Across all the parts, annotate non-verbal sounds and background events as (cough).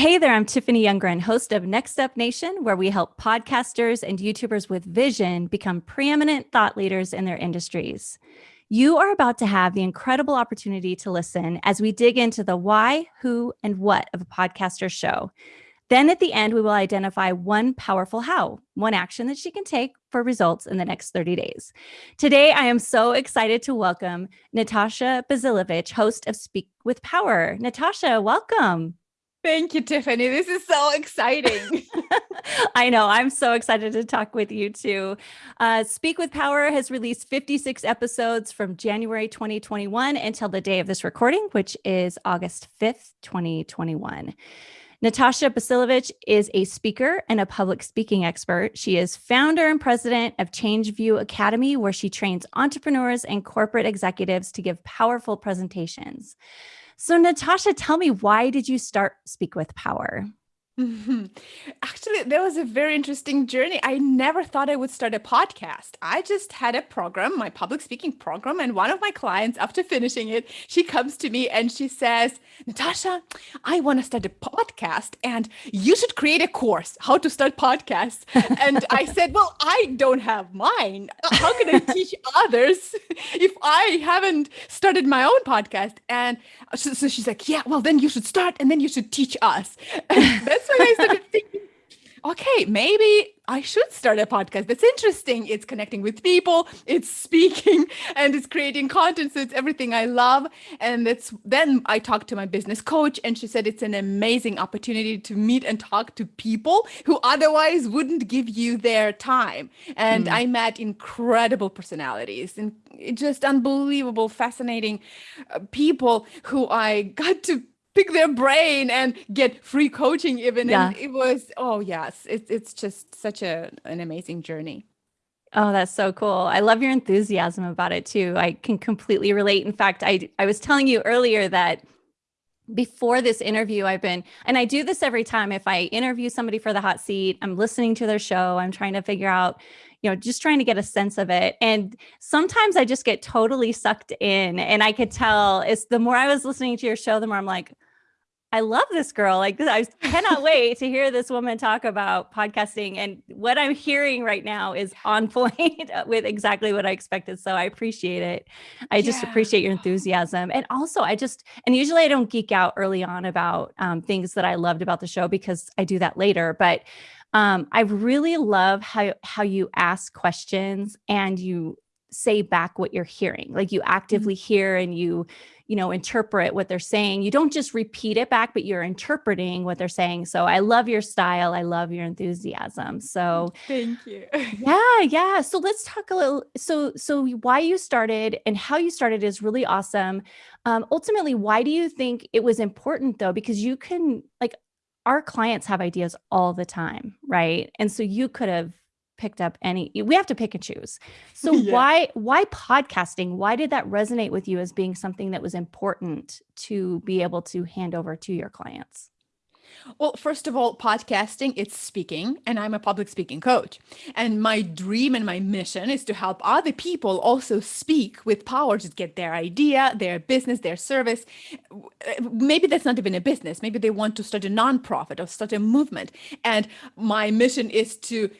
Hey there, I'm Tiffany Youngren, host of Next Up Nation, where we help podcasters and YouTubers with vision become preeminent thought leaders in their industries. You are about to have the incredible opportunity to listen as we dig into the why, who, and what of a podcaster show. Then at the end, we will identify one powerful how, one action that she can take for results in the next 30 days. Today, I am so excited to welcome Natasha Bazilevich, host of Speak with Power. Natasha, welcome. Thank you, Tiffany. This is so exciting. (laughs) I know. I'm so excited to talk with you too. Uh, Speak with Power has released 56 episodes from January 2021 until the day of this recording, which is August 5th, 2021. Natasha Basilevich is a speaker and a public speaking expert. She is founder and president of Changeview Academy, where she trains entrepreneurs and corporate executives to give powerful presentations. So Natasha, tell me, why did you start Speak with Power? Mm-hmm. (laughs) Actually, that was a very interesting journey. I never thought I would start a podcast. I just had a program, my public speaking program, and one of my clients, after finishing it, she comes to me and she says, Natasha, I want to start a podcast and you should create a course, how to start podcasts. (laughs) and I said, Well, I don't have mine. How can I teach (laughs) others if I haven't started my own podcast? And so, so she's like, Yeah, well, then you should start and then you should teach us. That's when I started (laughs) thinking, okay, maybe I should start a podcast. That's interesting. It's connecting with people, it's speaking, (laughs) and it's creating content. So it's everything I love. And that's then I talked to my business coach, and she said it's an amazing opportunity to meet and talk to people who otherwise wouldn't give you their time. And mm. I met incredible personalities and just unbelievable, fascinating uh, people who I got to pick their brain and get free coaching even yeah. and it was oh yes it's it's just such a an amazing journey Oh, that's so cool. I love your enthusiasm about it too. I can completely relate. In fact, I I was telling you earlier that before this interview, I've been, and I do this every time if I interview somebody for the hot seat, I'm listening to their show, I'm trying to figure out, you know, just trying to get a sense of it. And sometimes I just get totally sucked in. And I could tell it's the more I was listening to your show, the more I'm like, I love this girl. Like I (laughs) cannot wait to hear this woman talk about podcasting. And what I'm hearing right now is on point (laughs) with exactly what I expected. So I appreciate it. I just yeah. appreciate your enthusiasm. And also I just, and usually I don't geek out early on about um, things that I loved about the show because I do that later. But um, I really love how, how you ask questions and you say back what you're hearing. Like you actively mm -hmm. hear and you, you know, interpret what they're saying. You don't just repeat it back, but you're interpreting what they're saying. So I love your style. I love your enthusiasm. So thank you. yeah, (laughs) yeah. So let's talk a little. So, so why you started and how you started is really awesome. Um, ultimately, why do you think it was important though? Because you can like our clients have ideas all the time, right? And so you could have picked up any we have to pick and choose so (laughs) yeah. why why podcasting why did that resonate with you as being something that was important to be able to hand over to your clients well, first of all, podcasting, it's speaking, and I'm a public speaking coach. And my dream and my mission is to help other people also speak with power to get their idea, their business, their service. Uh, maybe that's not even a business. Maybe they want to start a nonprofit or start a movement. And my mission is to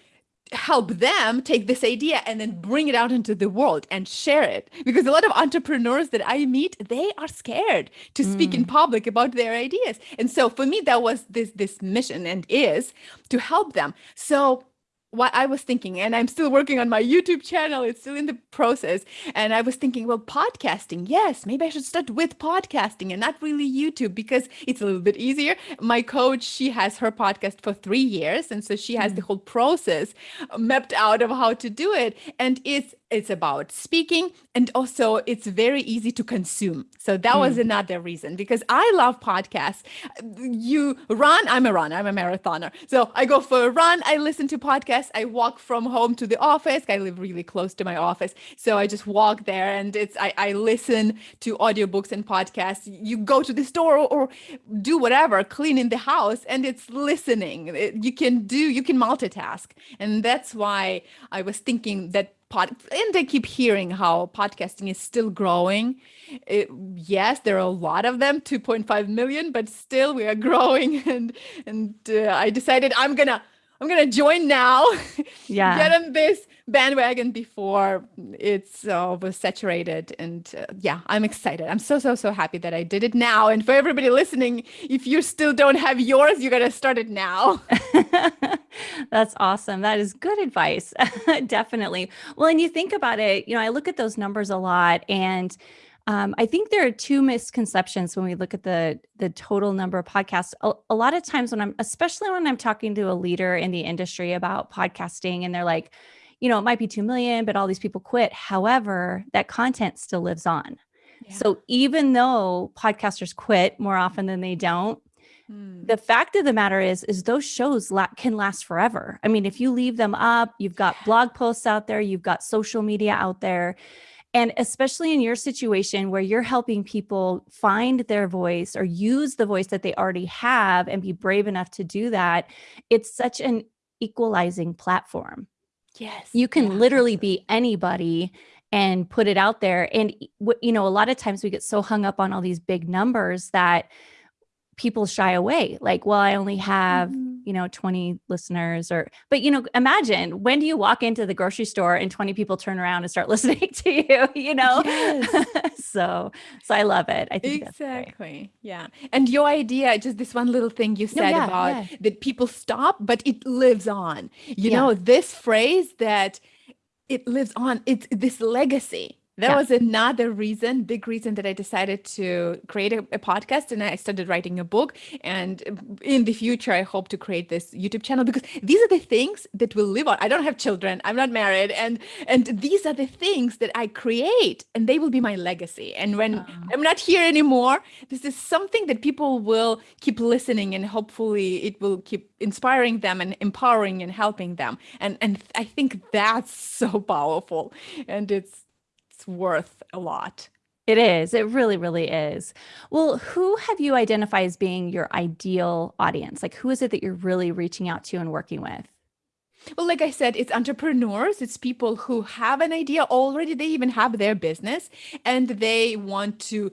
help them take this idea and then bring it out into the world and share it. Because a lot of entrepreneurs that i meet they are scared to speak mm. in public about their ideas. And so for me that was this this mission and is to help them. So what I was thinking, and I'm still working on my YouTube channel, it's still in the process. And I was thinking, well, podcasting, yes, maybe I should start with podcasting and not really YouTube because it's a little bit easier. My coach, she has her podcast for three years. And so she has mm. the whole process mapped out of how to do it. And it's it's about speaking and also it's very easy to consume so that mm. was another reason because i love podcasts you run i'm a runner i'm a marathoner so i go for a run i listen to podcasts i walk from home to the office. I live really close to my office. So i just walk there and it's i, I listen to audiobooks and podcasts. You go to the store or, or do whatever clean in the house and it's listening. It, you can do you can multitask. And that's why i was thinking that pod and I keep hearing how podcasting is still growing. It, yes, there are a lot of them, 2.5 million, but still we are (laughs) growing. And and uh, I decided I'm gonna I'm gonna join now. (laughs) Yeah, get on this bandwagon before it's uh, oversaturated. And uh, yeah, I'm excited. I'm so so so happy that I did it now. And for everybody listening, if you still don't have yours, you gotta start it now. (laughs) (laughs) That's awesome. That is good advice. Definitely. Well, and you think about it, you know, I look at those numbers a lot and um, I think there are two misconceptions when we look at the the total number of podcasts. A, a, lot of times when I'm, especially when I'm talking to a leader in the industry about podcasting, and they're like, you know, it might be two million, but all these people quit. However, that content still lives on. Yeah. So even though podcasters quit more often than they don't, hmm. the fact of the matter is, is those shows la can last forever. I mean, if you leave them up, you've got blog posts out there, you've got social media out there and especially in your situation where you're helping people find their voice or use the voice that they already have and be brave enough to do that, it's such an equalizing platform. Yes. You can yeah, literally be anybody and put it out there. And, you know, a lot of times we get so hung up on all these big numbers that people shy away like well i only have mm-hmm. you know 20 listeners or but you know imagine when do you walk into the grocery store and 20 people turn around and start (laughs) listening to you you know yes. (laughs) so so i love it i think exactly yeah and your idea just this one little thing you said no, yeah, about yeah. that people stop but it lives on you yeah. know this phrase that it lives on it's this legacy that yeah. was another reason, big reason that I decided to create a, a, podcast and I started writing a book. And in the future, I hope to create this YouTube channel because these are the things that will live on. I don't have children. I'm not married. And and these are the things that I create and they will be my legacy. And when uh -huh. I'm not here anymore, this is something that people will keep listening and hopefully it will keep inspiring them and empowering and helping them. And and I think that's (laughs) so powerful. And it's it's worth a lot. It is. It really, really is. Well, who have you identified as being your ideal audience? Like, who is it that you're really reaching out to and working with? Well, like I said, it's entrepreneurs. It's people who have an idea already. They even have their business and they want to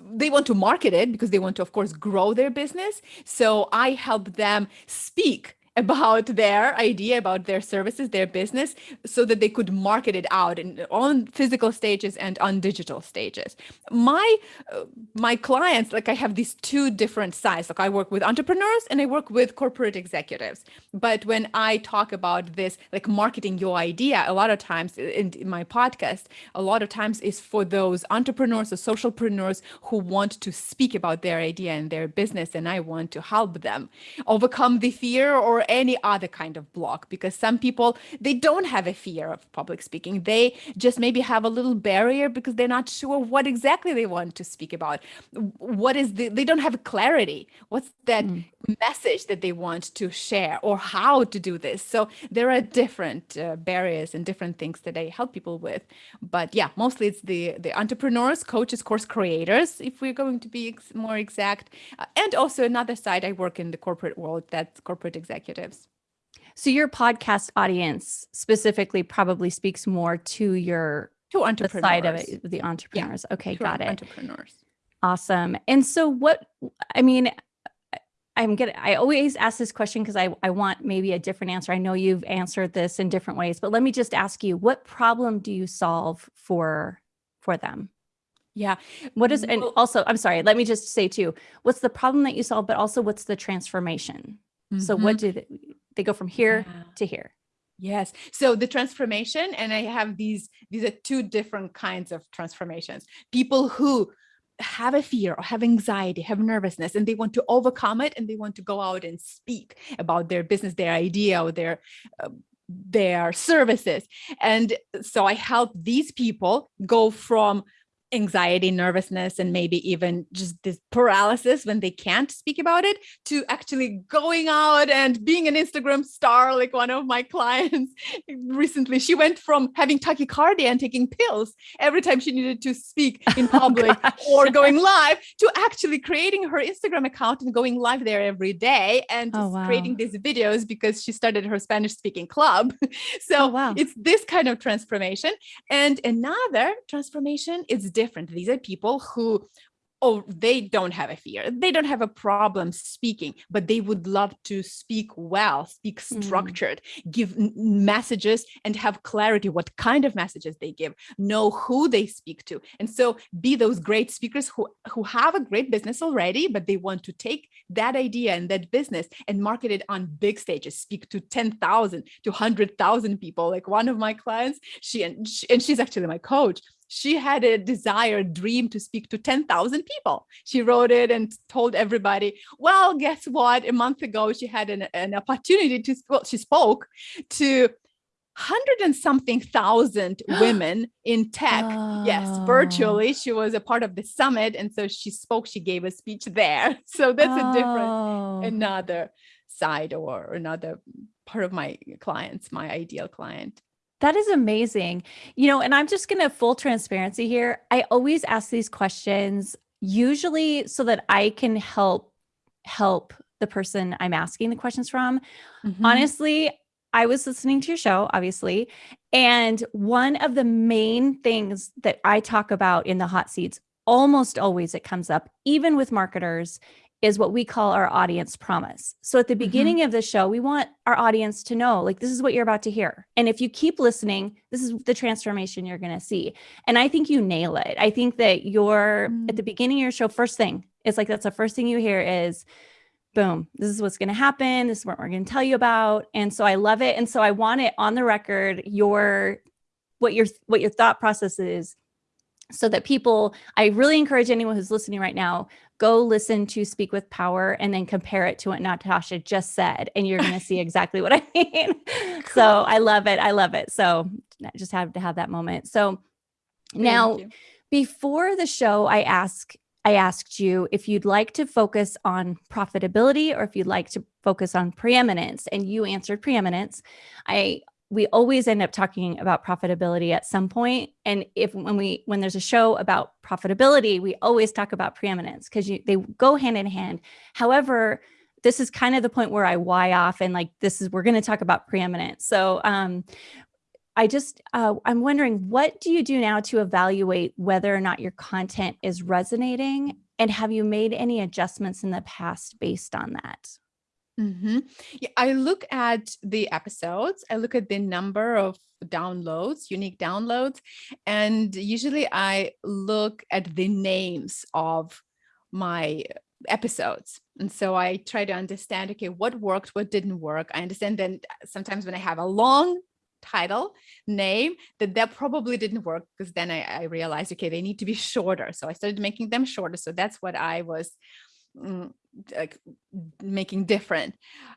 they want to market it because they want to, of course, grow their business. So I help them speak about their idea about their services their business so that they could market it out in on physical stages and on digital stages. My uh, my clients like i have these two different sides. Like i work with entrepreneurs and i work with corporate executives. But when i talk about this like marketing your idea a lot of times in, in my podcast a lot of times is for those entrepreneurs or socialpreneurs who want to speak about their idea and their business and i want to help them overcome the fear or any other kind of block because some people they don't have a fear of public speaking. They just maybe have a little barrier because they're not sure what exactly they want to speak about. What is the they don't have clarity. What's that mm. message that they want to share or how to do this? So there are different uh, barriers and different things that i help people with. But yeah mostly it's the the entrepreneurs coaches course creators if we're going to be ex more exact. Uh, and also another side i work in the corporate world that's corporate executive executives. So your podcast audience specifically probably speaks more to your to entrepreneurs. The side of it, the entrepreneurs. Yeah, okay, got it. Entrepreneurs. Awesome. And so what I mean, I'm gonna I always ask this question because I, I want maybe a different answer. I know you've answered this in different ways, but let me just ask you, what problem do you solve for for them? Yeah. What is and also I'm sorry, let me just say too, what's the problem that you solve, but also what's the transformation? Mm -hmm. So what mm-hmm. do they, they go from here yeah. to here? Yes. So the transformation, and I have these, these are two different kinds of transformations. People who have a fear or have anxiety, have nervousness, and they want to overcome it and they want to go out and speak about their business, their idea or their uh, their services. And so I help these people go from anxiety, nervousness, and maybe even just this paralysis when they can't speak about it to actually going out and being an Instagram star, like one of my (laughs) clients recently. She went from having tachycardia and taking pills every time she needed to speak (laughs) oh, in oh, public oh, or going live to actually creating her Instagram account and going live there every day and oh, wow. creating these videos because she started her Spanish speaking club. (laughs) so oh, wow. it's this kind of transformation. And another transformation is different. These are people who oh, they don't have a fear. They don't have a problem speaking, but they would love to speak well, speak mm. structured, mm. give messages and have clarity what kind of messages they give, know who they speak to. And so be those great speakers who, who have a great business already, but they want to take that idea and that business and market it on big stages, speak to 10,000 to 100,000 people. Like one of my clients, she and, she, and she's actually my coach she had a desire, dream to speak to 10,000 people. She wrote it and told everybody, well, guess what? A month ago, she had an, an opportunity to, well, she spoke to hundred and something thousand (gasps) women in tech. Oh. Yes, ah. virtually. She was a part of the summit. And so she spoke, she gave a speech there. (laughs) So that's oh. a different, oh. another side or another part of my clients, my ideal client. That is amazing. You know, and I'm just going to full transparency here. I always ask these questions usually so that I can help help the person I'm asking the questions from. Mm -hmm. Honestly, I was listening to your show, obviously, and one of the main things that I talk about in the hot seats almost always it comes up even with marketers is what we call our audience promise. So at the mm-hmm. beginning mm -hmm. of the show, we want our audience to know, like, this is what you're about to hear. And if you keep listening, this is the transformation you're going to see. And I think you nail it. I think that you're mm -hmm. at the beginning of your show, first thing, it's like, that's the first thing you hear is, boom, this is what's going to happen. This is what we're going to tell you about. And so I love it. And so I want it on the record, your, what your, what your thought process is so that people, I really encourage anyone who's listening right now, go listen to Speak with Power and then compare it to what Natasha just said, and you're going to see (laughs) exactly what I mean. Cool. So I love it. I love it. So I just have to have that moment. So now, before the show, I ask I asked you if you'd like to focus on profitability or if you'd like to focus on preeminence, and you answered preeminence. I we always end up talking about profitability at some point. And if when we when there's a show about profitability, we always talk about preeminence because they go hand in hand. However, this is kind of the point where I why off and like this is we're going to talk about preeminence. So um, I just uh, I'm wondering what do you do now to evaluate whether or not your content is resonating, and have you made any adjustments in the past based on that? Mm -hmm. Yeah, I look at the episodes, I look at the number of downloads, unique downloads, and usually I look at the names of my episodes. And so I try to understand, okay, what worked, what didn't work. I understand then sometimes when I have a long title name that that probably didn't work because then I, I realized, okay, they need to be shorter. So I started making them shorter. So that's what I was mm, like making different,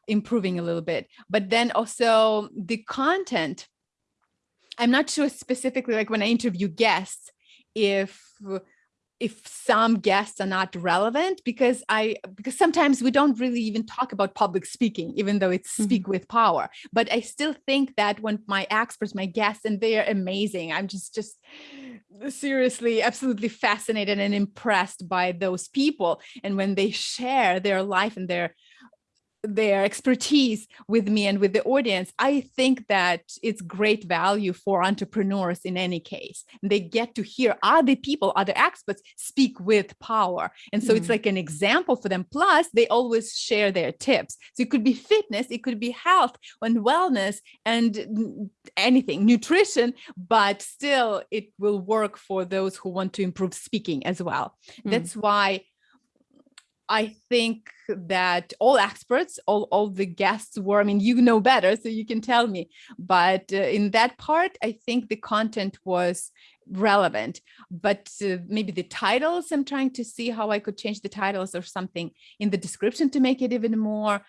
improving a little bit. But then also the content, I'm not sure specifically like when I interview guests, if if some guests are not relevant because I because sometimes we don't really even talk about public speaking, even though it's speak mm -hmm. with power. But I still think that when my experts, my guests, and they are amazing. I'm just just seriously absolutely fascinated and impressed by those people and when they share their life and their their expertise with me and with the audience, I think that it's great value for entrepreneurs in any case. They get to hear other people, other experts speak with power. And so mm. it's like an example for them. Plus, they always share their tips. So it could be fitness, it could be health and wellness and anything, nutrition, but still it will work for those who want to improve speaking as well. Mm. That's why I think that all experts, all, all the guests were, I mean, you know better, so you can tell me. But uh, in that part, I think the content was relevant, but uh, maybe the titles, I'm trying to see how I could change the titles or something in the description to make it even more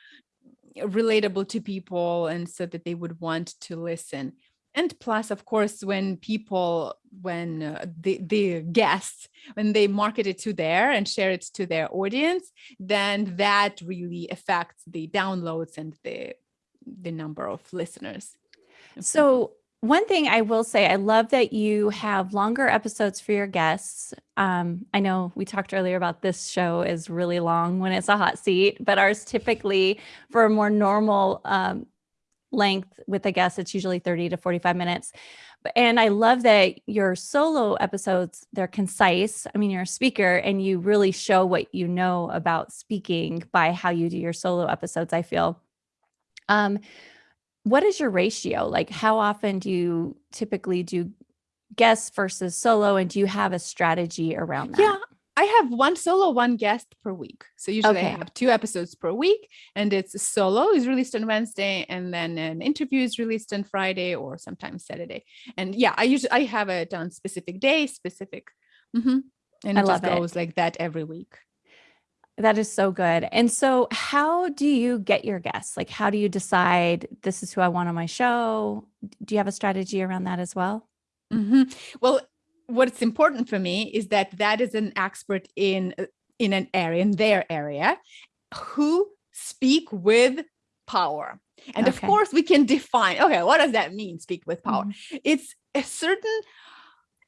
relatable to people and so that they would want to listen. And plus of course when people when uh, the the guests when they market it to their and share it to their audience then that really affects the downloads and the the number of listeners so one thing I will say, I love that you have longer episodes for your guests. Um, I know we talked earlier about this show is really long when it's a hot seat, but ours typically for a more normal um, length with a guest, it's usually 30 to 45 minutes. And I love that your solo episodes, they're concise. I mean, you're a speaker and you really show what you know about speaking by how you do your solo episodes, I feel. Um, what is your ratio? Like how often do you typically do guests versus solo and do you have a strategy around that? Yeah, I have one solo, one guest per week. So usually okay. I have two episodes per week and it's solo is released on Wednesday and then an interview is released on Friday or sometimes Saturday. And yeah, I usually I have it on specific days, specific. Mm -hmm. And I it just goes like that every week. That is so good. And so how do you get your guests? Like how do you decide this is who I want on my show? Do you have a strategy around that as well? Mm -hmm. Well, what's important for me is that that is an expert in uh, in an area in their area who speak with power. And okay. of course we can define, okay, what does that mean? Speak with power. Mm -hmm. It's a certain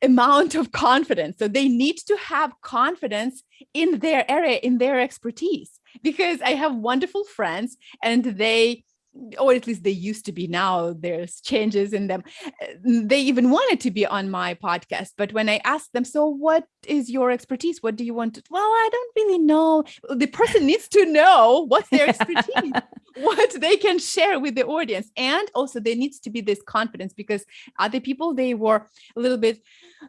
amount of confidence. So they need to have confidence in their area, in their expertise, because I have wonderful friends and they or at least they used to be now there's changes in them. They even wanted to be on my podcast but when i asked them so what is your expertise? What do you want to well i don't really know. The person needs to know what's their expertise (laughs) what they can share with the audience. And also there needs to be this confidence because other people they were a little bit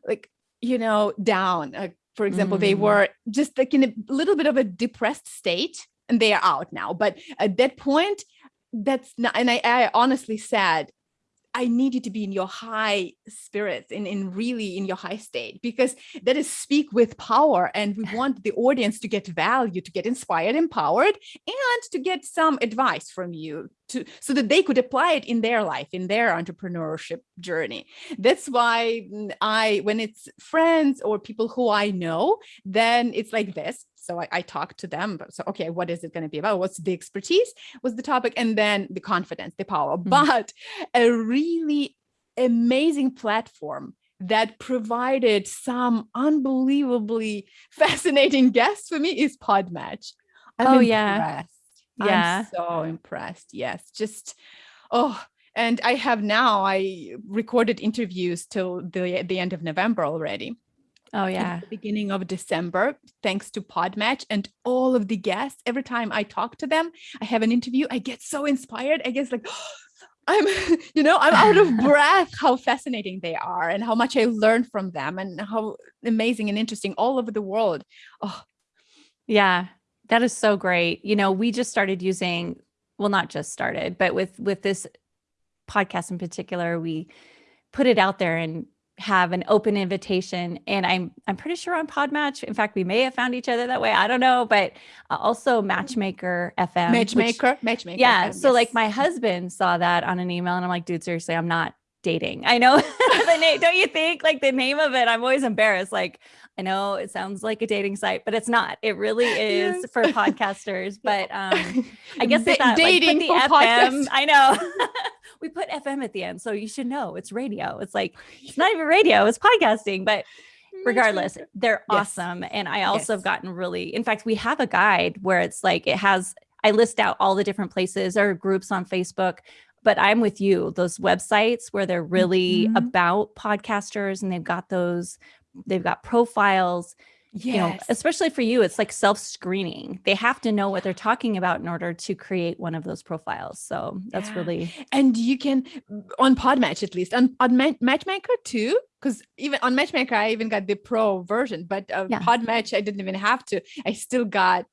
like you know down. Uh, for example mm. they were just like in a little bit of a depressed state and they are out now. But at that point that's not and I, I honestly said I need you to be in your high spirits in, in really in your high state because that is speak with power and we want the audience to get value, to get inspired, empowered, and to get some advice from you to so that they could apply it in their life, in their entrepreneurship journey. That's why mm, I, when it's friends or people who I know, then it's like this. So I, I talk to them. But so, okay, what is it going to be about? What's the expertise? What's the topic? And then the confidence, the power. Mm -hmm. But a really amazing platform that provided some unbelievably (laughs) fascinating guests for me is Podmatch. I'm oh, impressed. yeah. Yeah. I'm so impressed. Yes. Just, oh, and I have now, I recorded interviews till the, the end of November already. Oh yeah. beginning of December, thanks to Podmatch and all of the guests. Every time I talk to them, I have an interview, I get so inspired. I guess like, (gasps) I'm, (laughs) you know, I'm out of (laughs) breath how fascinating they are and how much I learned from them and how amazing and interesting all over the world. Oh, yeah, that is so great. You know, we just started using, well, not just started, but with, with this podcast in particular, we put it out there and have an open invitation and I'm I'm pretty sure on Podmatch. In fact, we may have found each other that way. I don't know, but uh, also Matchmaker FM. Matchmaker, which, Matchmaker. Yeah. FM, so yes. like my husband saw that on an email and I'm like, dude, seriously, I'm not dating. I know (laughs) the name. Don't you think like the name of it? I'm always embarrassed. Like I know it sounds like a dating site, but it's not. It really (laughs) is yes. for podcasters. But um, (laughs) I guess it's that, dating like, the FM. I know we put FM at the end, so you should know it's radio. It's like it's not (laughs) even radio; it's podcasting. But regardless, they're yes. awesome, and I also yes. have gotten really. In fact, we have a guide where it's like it has. I list out all the different places or groups on Facebook but I'm with you. Those websites where they're really mm -hmm. about podcasters and they've got those they've got profiles yes. you know especially for you it's like self-screening they have to know what they're talking about in order to create one of those profiles so that's yeah. really and you can on podmatch at least on, on matchmaker too because even on matchmaker i even got the pro version but uh, yeah. podmatch i didn't even have to i still got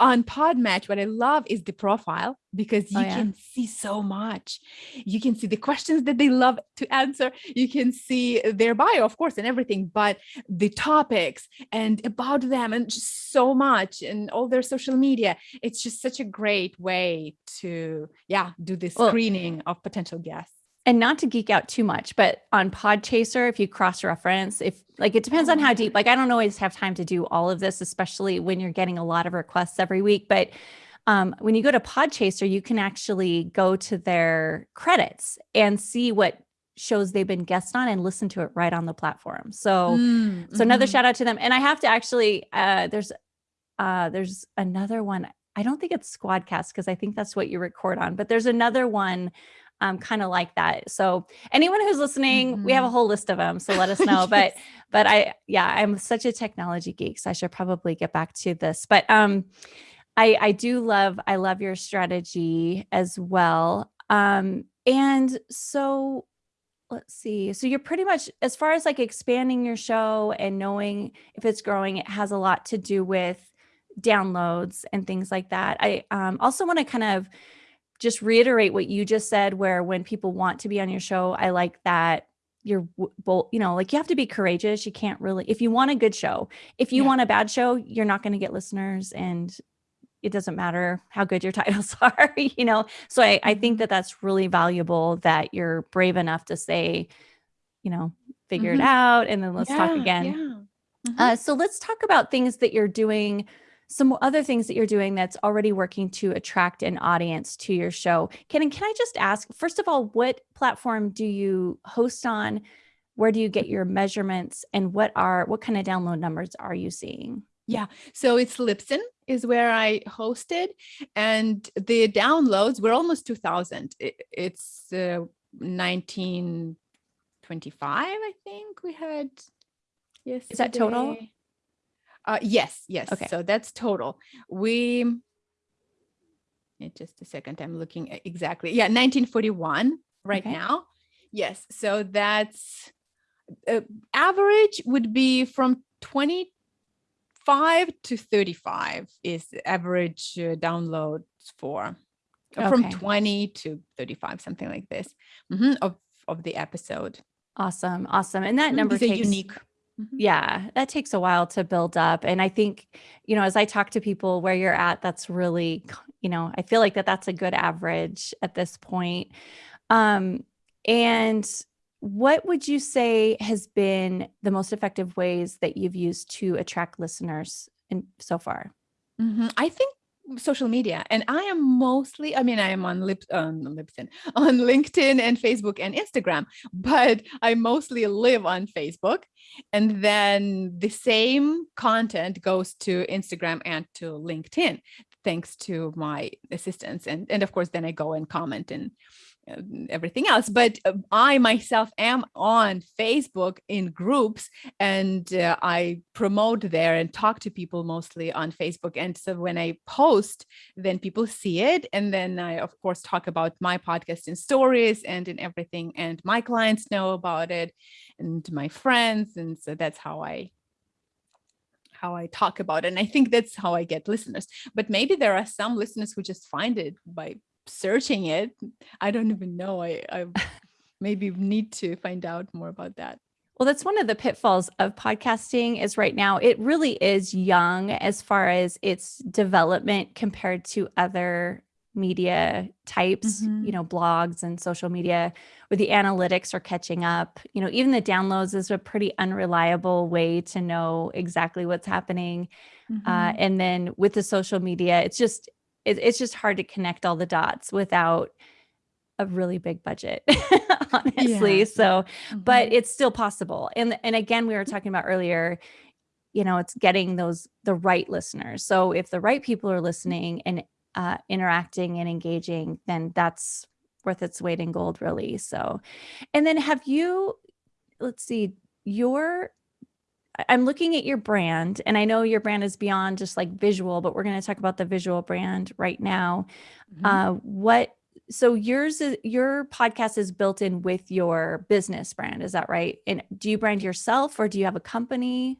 on Podmatch, what I love is the profile because oh, you oh, yeah. can see so much. You can see the questions that they love to answer. You can see their bio, of course, and everything, but the topics and about them and just so much and all their social media. It's just such a great way to, yeah, do the screening well, of potential guests. And not to geek out too much, but on Podchaser, if you cross reference, if like it depends on how deep, like I don't always have time to do all of this, especially when you're getting a lot of requests every week. But um, when you go to Podchaser, you can actually go to their credits and see what shows they've been guest on and listen to it right on the platform. So, mm, so another mm-hmm. shout out to them. And I have to actually, uh, there's, uh, there's another one. I don't think it's Squadcast because I think that's what you record on, but there's another one um, kind of like that. So anyone who's listening, mm-hmm. we have a mm-hmm. whole list of them. So let us (laughs) know. yes. But but I yeah, I'm such a technology geek, so I should probably get back to this. But um, I I do love I love your strategy as well. Um, and so let's see. So you're pretty much as far as like expanding your show and knowing if it's growing, it has a lot to do with downloads and things like that. I um, also want to kind of just reiterate what you just said, where when people want to be on your show, I like that you're both, you know, like you have to be courageous. You can't really, if you want a good show, if you yeah. want a bad show, you're not going to get listeners and it doesn't matter how good your (laughs) titles (laughs) are, you know? So I, I think mm-hmm. that that's really valuable that you're brave enough to say, you know, figure mm-hmm. it out and then let's yeah, talk again. Yeah. Mm-hmm. Uh, so let's talk about things that you're doing some other things that you're doing that's already working to attract an audience to your show. Can, can I just ask, first of all, what platform do you host on? Where do you get your measurements and what are, what kind of download numbers are you seeing? Yeah, so it's Libsyn is where I hosted and the downloads were almost 2000. it's uh, 1925, I think we had. Yes. Is that total? Uh, yes, yes. Okay. So that's total. We, just a second, I'm looking at exactly. Yeah, 1941 right okay. now. Yes. So that's uh, average would be from 25 to 35 is average uh, downloads for okay. from 20 to 35, something like this mm -hmm, of, of the episode. Awesome. Awesome. And that number takes unique Mm-hmm. Yeah, that takes a while to build up. And I think, you know, as I talk to people where you're at, that's really, you know, I feel like that that's a good average at this point. Um, and what would you say has been the most effective ways that you've used to attract listeners in so far? Mm-hmm. I think social media and i am mostly i mean i am on lip um, on lipson (laughs) on linkedin and facebook and instagram but i mostly live on facebook and then the same content goes to instagram and to linkedin thanks to my assistants and and of course then i go and comment and everything else but uh, i myself am on facebook in groups and uh, i promote there and talk to people mostly on facebook and so when i post then people see it and then i of course talk about my podcast in stories and in everything and my clients know about it and my friends and so that's how i how I talk about it. And I think that's how I get listeners. But maybe there are some listeners who just find it by searching it. I don't even know. I, I maybe need to find out more about that. Well, that's one of the pitfalls of podcasting is right now it really is young as far as its development compared to other media types, mm-hmm. you know, blogs and social media where the analytics are catching up. You know, even the downloads is a pretty unreliable way to know exactly what's happening. Uh, mm-hmm. Uh, and then with the social media, it's just it, it's just hard to connect all the dots without a really big budget (laughs) honestly yeah. so mm-hmm. but it's still possible and and again we were talking about earlier you know it's getting those the right listeners so if the right people are listening and uh, interacting and engaging then that's worth its weight in gold really so and then have you let's see your I'm looking at your brand and I know your brand is beyond just like visual, but we're going to talk about the visual brand right now. Mm-hmm. Uh, what, so yours is your podcast is built in with your business brand. Is that right? And do you brand yourself or do you have a company?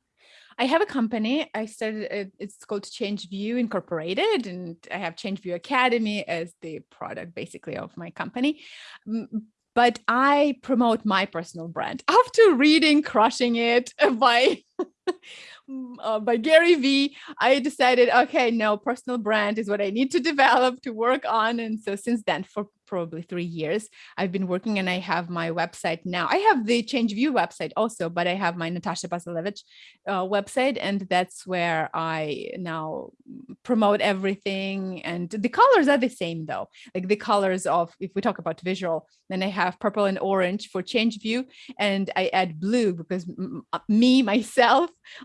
I have a company. I started, it's called Change View Incorporated, and I have Change View Academy as the product basically of my company but I promote my personal brand (laughs) after reading Crushing It (laughs) by uh, by Gary Vee, I decided, okay, no, personal brand is what I need to develop to work on. And so since then, for probably three years. I've been working and I have my website now. I have the Change View website also, but I have my Natasha Basilevich uh, website and that's where I now promote everything. And the colors are the same though, like the colors of, if we talk about visual, then I have purple and orange for Change View and I add blue because uh, me, myself,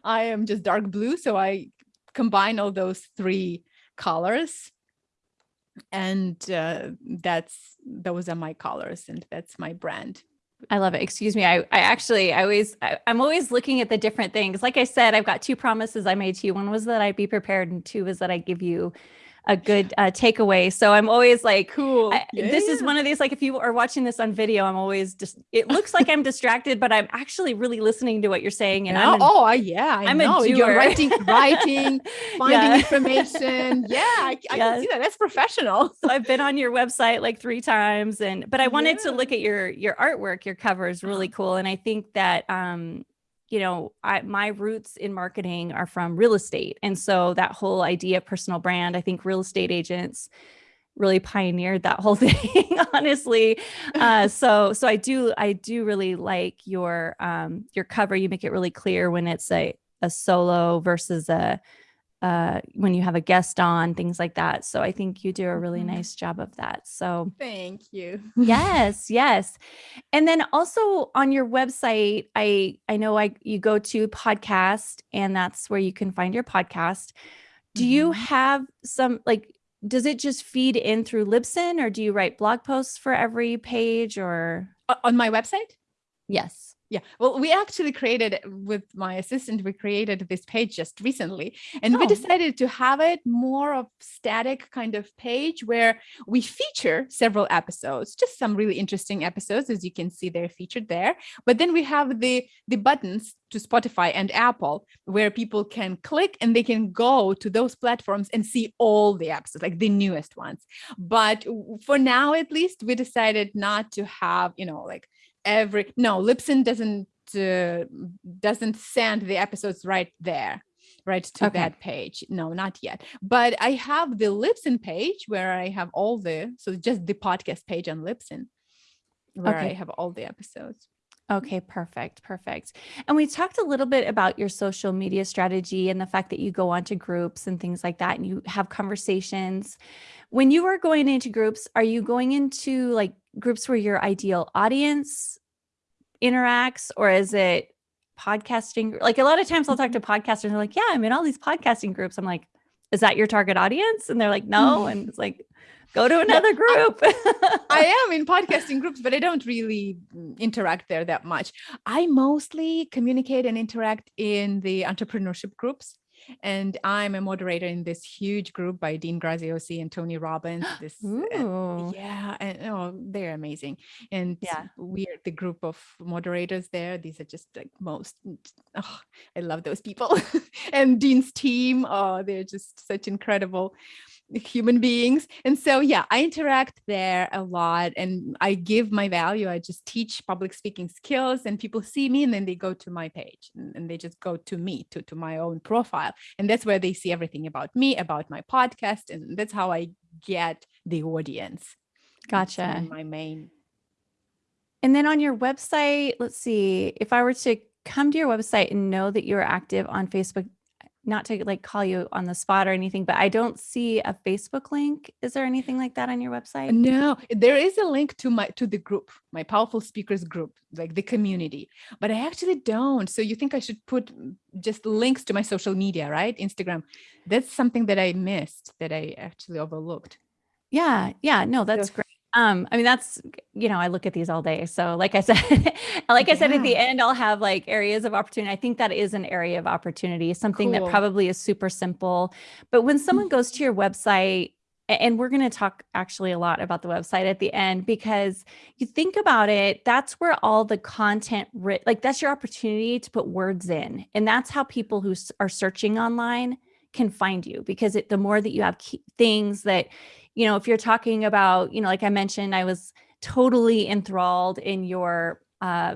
I am just dark blue. So I combine all those three colors and uh, that's those are my colors and that's my brand I love it. Excuse me. I, I actually, I always, I, am always looking at the different things. Like I said, I've got two promises I made to you. One was that I'd be prepared and two was that I give you a good uh, takeaway. So I'm always like, cool. I, yeah, this yeah. is one of these, like, if you are watching this on video, I'm always just, it looks like I'm distracted, but I'm actually really listening to what you're saying. And yeah. I'm, oh, yeah, I I'm know. a You're writing, writing, (laughs) finding Yeah. information. Yeah, I, I Yeah. can see that. That's professional. (laughs) so I've been on your website like three times and, but I wanted to look at your, your artwork, your cover is really Uh-huh. cool. And I think that, um, you know, I, my roots in marketing are from real estate. And so that whole idea of personal brand, I think real estate agents really pioneered that whole (laughs) thing, honestly. Uh, (laughs) so, so I do, I do really like your, um, your cover. You make it really clear when it's a, a solo versus a, uh, when you have a guest on, things like that. So I think you do a really Mhm. nice job of that. So Thank you. (laughs) yes yes and then also on your website i i know i you go to podcast and that's where you can find your podcast do you Mhm. have some like does it just feed in through libsyn or do you write blog posts for every page or On my website? yes Yeah, well, we actually created with my assistant, we created this page just recently, and we Oh. decided to have it more of static kind of page where we feature several episodes, just some really interesting episodes, as you can see, they're featured there. But then we have the the buttons to Spotify and Apple where people can click and they can go to those platforms and see all the episodes, like the newest ones. But for now, at least, we decided not to have, you know, like every no Libsyn doesn't uh, doesn't send the episodes right there right to Okay. that page. No not yet. But i have the Libsyn page where i have all the so just the podcast page on Libsyn where i have all the episodes Okay, perfect, perfect. And we talked a little bit about your social media strategy and the fact that you go onto groups and things like that and you have conversations. When you are going into groups, are you going into like groups where your ideal audience interacts or is it podcasting? Like a lot of times I'll talk to mm-hmm. podcasters and they're like, yeah, I'm in all these podcasting groups. I'm like, is that your target audience? And they're like, no. Mm-hmm. And it's like, go to another group. (laughs) I am in (laughs) podcasting groups, but I don't really interact there that much. I mostly communicate and interact in the entrepreneurship groups. And I'm a moderator in this huge group by Dean Graziosi and Tony Robbins. (gasps) This uh, Ooh. yeah, and oh, they're amazing. And Yeah. we're the group of moderators there. These are just like most. Oh, I love those people. (laughs) and Dean's team. Oh, they're just such incredible human beings. And so, yeah, I interact there a lot and I give my value. I just teach public speaking skills and people see me and then they go to my page and, they just go to me, to, to my own profile. And that's where they see everything about me, about my podcast. And that's how I get the audience. Gotcha. my main. And then on your website, let's see, if I were to come to your website and know that you're active on Facebook, not to like call you on the spot or anything, but I don't see a Facebook link. Is there anything like that on your website? No, there is a link to my to the group, my powerful speakers group, like the community, but I actually don't. So you think I should put just links to my social media, right? Instagram. That's something that I missed that I actually overlooked. Yeah, yeah, no, that's So- great. Um, I mean, that's, you know, I look at these all day. So like I said, (laughs) like I said, at the end, I'll have like areas of opportunity. I think that is an area of opportunity, something that probably is super simple. But when someone goes to your website, and we're going to talk actually a lot about the website at the end because you think about it, that's where all the content, writ- like that's your opportunity to put words in. And that's how people who are searching online can find you because it, the more that you have key things that, you know, if you're talking about, you know, like I mentioned, I was totally enthralled in your uh,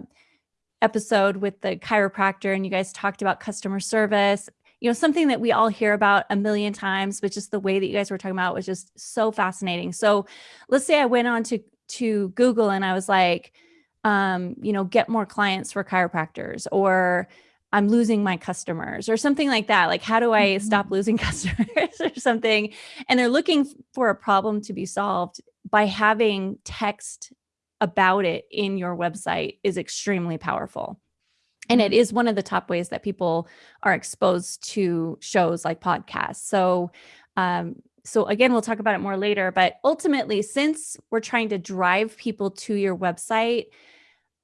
episode with the chiropractor and you guys talked about customer service. You know something that we all hear about a million times but just the way that you guys were talking about was just so fascinating. So let's say i went on to to google and i was like um you know get more clients for chiropractors or i'm losing my customers or something like that like how do i mm-hmm. stop losing (laughs) customers or something and they're looking for a problem to be solved by having text about it in your website is extremely powerful and it mm-hmm. one of the top ways that people are exposed to shows like podcasts so um, so again we'll talk about it more later but ultimately since we're trying to drive people to your website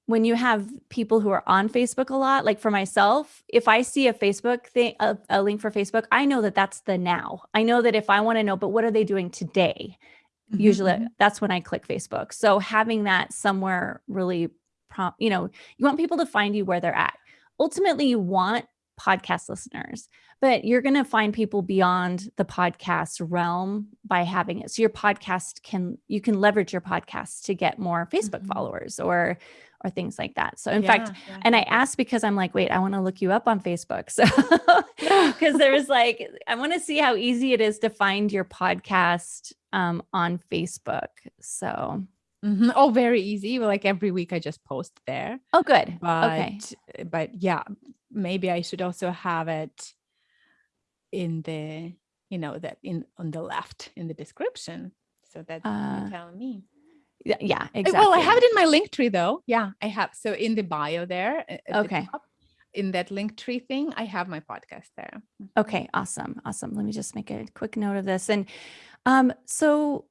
when you have people who are on facebook a lot like for myself if i see a facebook thing a, a link for facebook i know that that's the now i know that if i want to know but what are they doing today mm-hmm. usually mm-hmm. that's when i click facebook so having that somewhere really prompt, you know, you want people to find you where they're at. Ultimately, you want podcast listeners, but you're going to find people beyond the podcast realm by having it. So your podcast can you can leverage your podcast to get more Facebook mm-hmm. followers or or things like that. So in yeah, fact, yeah. and I asked because I'm like, wait, I want to look you up on Facebook. (laughs) So (laughs) because there was like, I want to see how easy it is to find your podcast um, on Facebook. So Mm-hmm. Oh, very easy. Like every week I just post there. Oh, good. But, okay. But yeah, maybe I should also have it in the, you know, that in on the left in the description. So that uh, you tell me. Yeah, yeah, exactly. Well, I have it in my link tree though. Yeah, I have. So in the bio there. Okay. The in that link tree thing, I have my podcast there. Mm-hmm. Okay, awesome. Awesome. Let me just make a quick note of this. And um, so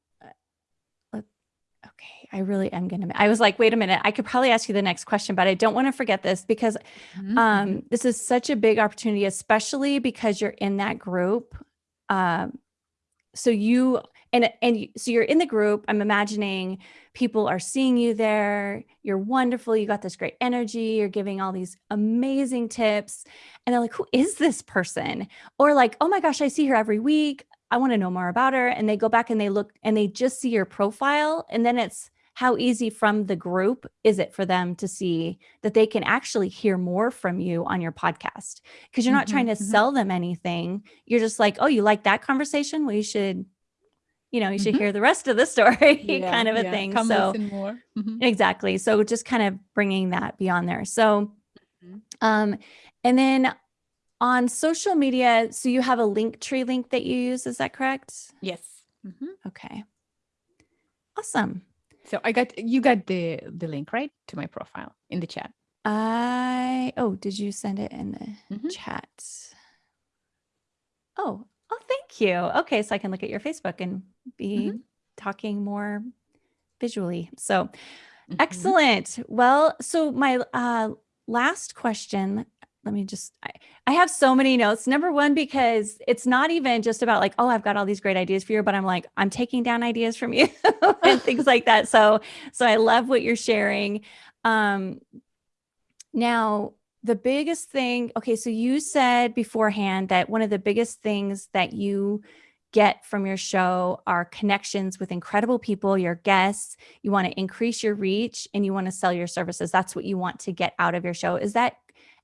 okay, I really am going to, I was like, wait a minute, I could probably ask you the next question, but I don't want to forget this because mm-hmm. um, this is such a big opportunity, especially because you're in that group. Um, so you, and, and so you're in the group, I'm imagining people are seeing you there. You're wonderful. You got this great energy. You're giving all these amazing tips. And they're like, who is this person? Or like, oh my gosh, I see her every week. I want to know more about her. And they go back and they look and they just see your profile. And then it's how easy from the group is it for them to see that they can actually hear more from you on your podcast? Because you're not mm-hmm, trying to mm-hmm. sell them anything. You're just like, oh, you like that conversation? Well, you should, you know, you should mm-hmm. hear the rest of the story, (laughs) yeah, kind of a yeah. thing. Come so more. Mm-hmm. exactly. So just kind of bringing that beyond there. So, mm-hmm. um, and then on social media, so you have a link tree link that you use, is that correct? Yes. Mm-hmm. Okay. Awesome. So I got you got the the link right to my profile in the chat. I oh, did you send it in the mm-hmm. chat? Oh, oh, thank you. Okay, so I can look at your Facebook and be mm-hmm. talking more visually. So mm-hmm. excellent. Well, so my uh last question let me just I, I, have so many notes number one because it's not even just about like oh i've got all these great ideas for you but i'm like i'm taking down ideas from you (laughs) and (laughs) things like that so so i love what you're sharing um now the biggest thing okay so you said beforehand that one of the biggest things that you get from your show are connections with incredible people, your guests. You want to increase your reach and you want to sell your services. That's what you want to get out of your show. Is that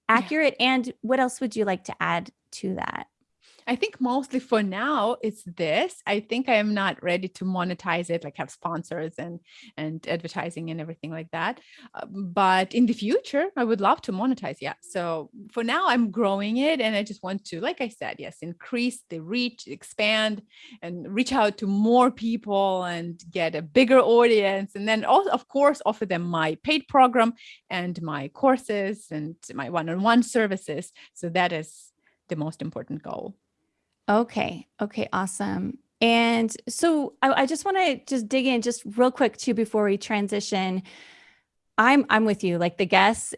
accurate. Yeah. And what else would you like to add to that? I think mostly for now it's this. I think I am not ready to monetize it, like have sponsors and and advertising and everything like that. Uh, but in the future, I would love to monetize. Yeah. So for now, I'm growing it, and I just want to, like I said, yes, increase the reach, expand, and reach out to more people and get a bigger audience, and then also, of course, offer them my paid program and my courses and my one-on-one services. So that is the most important goal. Okay. Okay. Awesome. And so I, I just want to just dig in just real quick too before we transition. I'm I'm with you. Like the guests,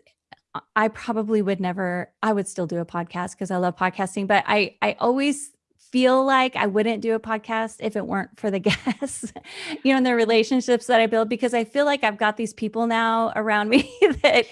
I probably would never. I would still do a podcast because I love podcasting, but I I always feel like I wouldn't do a podcast if it weren't for the (laughs) guests, you know, and the relationships that I build because I feel like I've got these people now around (laughs) me that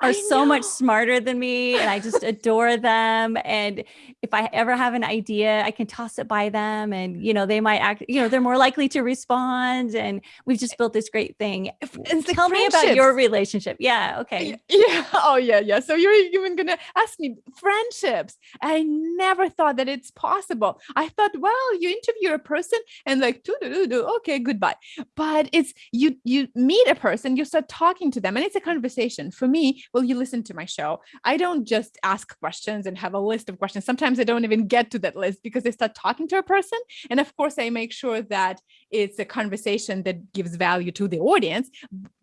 are so much smarter than me and I just (laughs) adore them. And if I ever have an idea, I can toss it by them and, you know, they might act, you know, they're more likely to respond. And we've just built this great thing. And Tell me about your relationship. Yeah. Okay. Yeah. Oh, yeah. Yeah. So you're even going to ask me friendships. I never thought that it's possible. I thought, well, you interview a person and like, do, do, do, okay, goodbye. But it's you, you meet a person, you start talking to them and it's a conversation. For me, well, you listen to my show. I don't just ask questions and have a list of questions. Sometimes I don't even get to that list because I start talking to a person. And of course, I make sure that it's a conversation that gives value to the audience,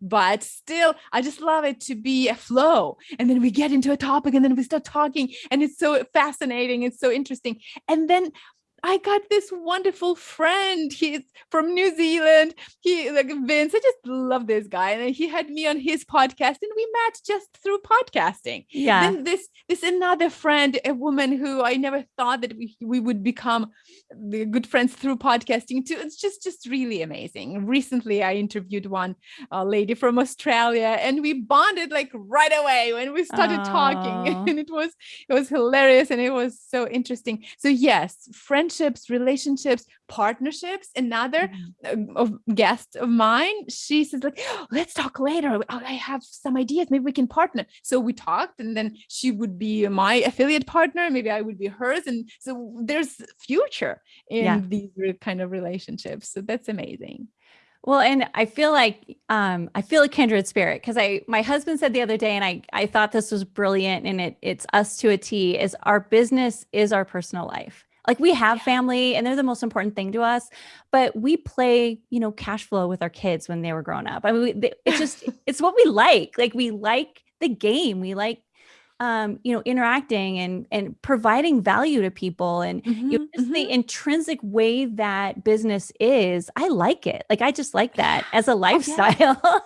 but still, I just love it to be a flow. And then we get into a topic and then we start talking and it's so fascinating. It's so interesting. And then I got this wonderful friend. He's from New Zealand. He like Vince. I just love this guy, and he had me on his podcast, and we met just through podcasting. Yeah. Then this this another friend, a woman who I never thought that we, we would become good friends through podcasting too. It's just just really amazing. Recently, I interviewed one uh, lady from Australia, and we bonded like right away when we started oh. talking, (laughs) and it was it was hilarious, and it was so interesting. So yes, friendship friendships, relationships, partnerships. Another mm-hmm. guest of mine, she says like, oh, let's talk later. I have some ideas. Maybe we can partner. So we talked and then she would be my affiliate partner. Maybe I would be hers. And so there's future in yeah. these kind of relationships. So that's amazing. Well, and I feel like um, I feel a kindred spirit because I my husband said the other day, and I I thought this was brilliant, and it it's us to a T. Is our business is our personal life, like we have family and they're the most important thing to us, but we play, you know, cash flow with our kids when they were growing up. I mean, it's just, (laughs) it's what we like. Like we like the game. We like um, you know, interacting and and providing value to people and mm-hmm, you know, just mm-hmm. the intrinsic way that business is, I like it. Like I just like (sighs) that as a lifestyle. Oh,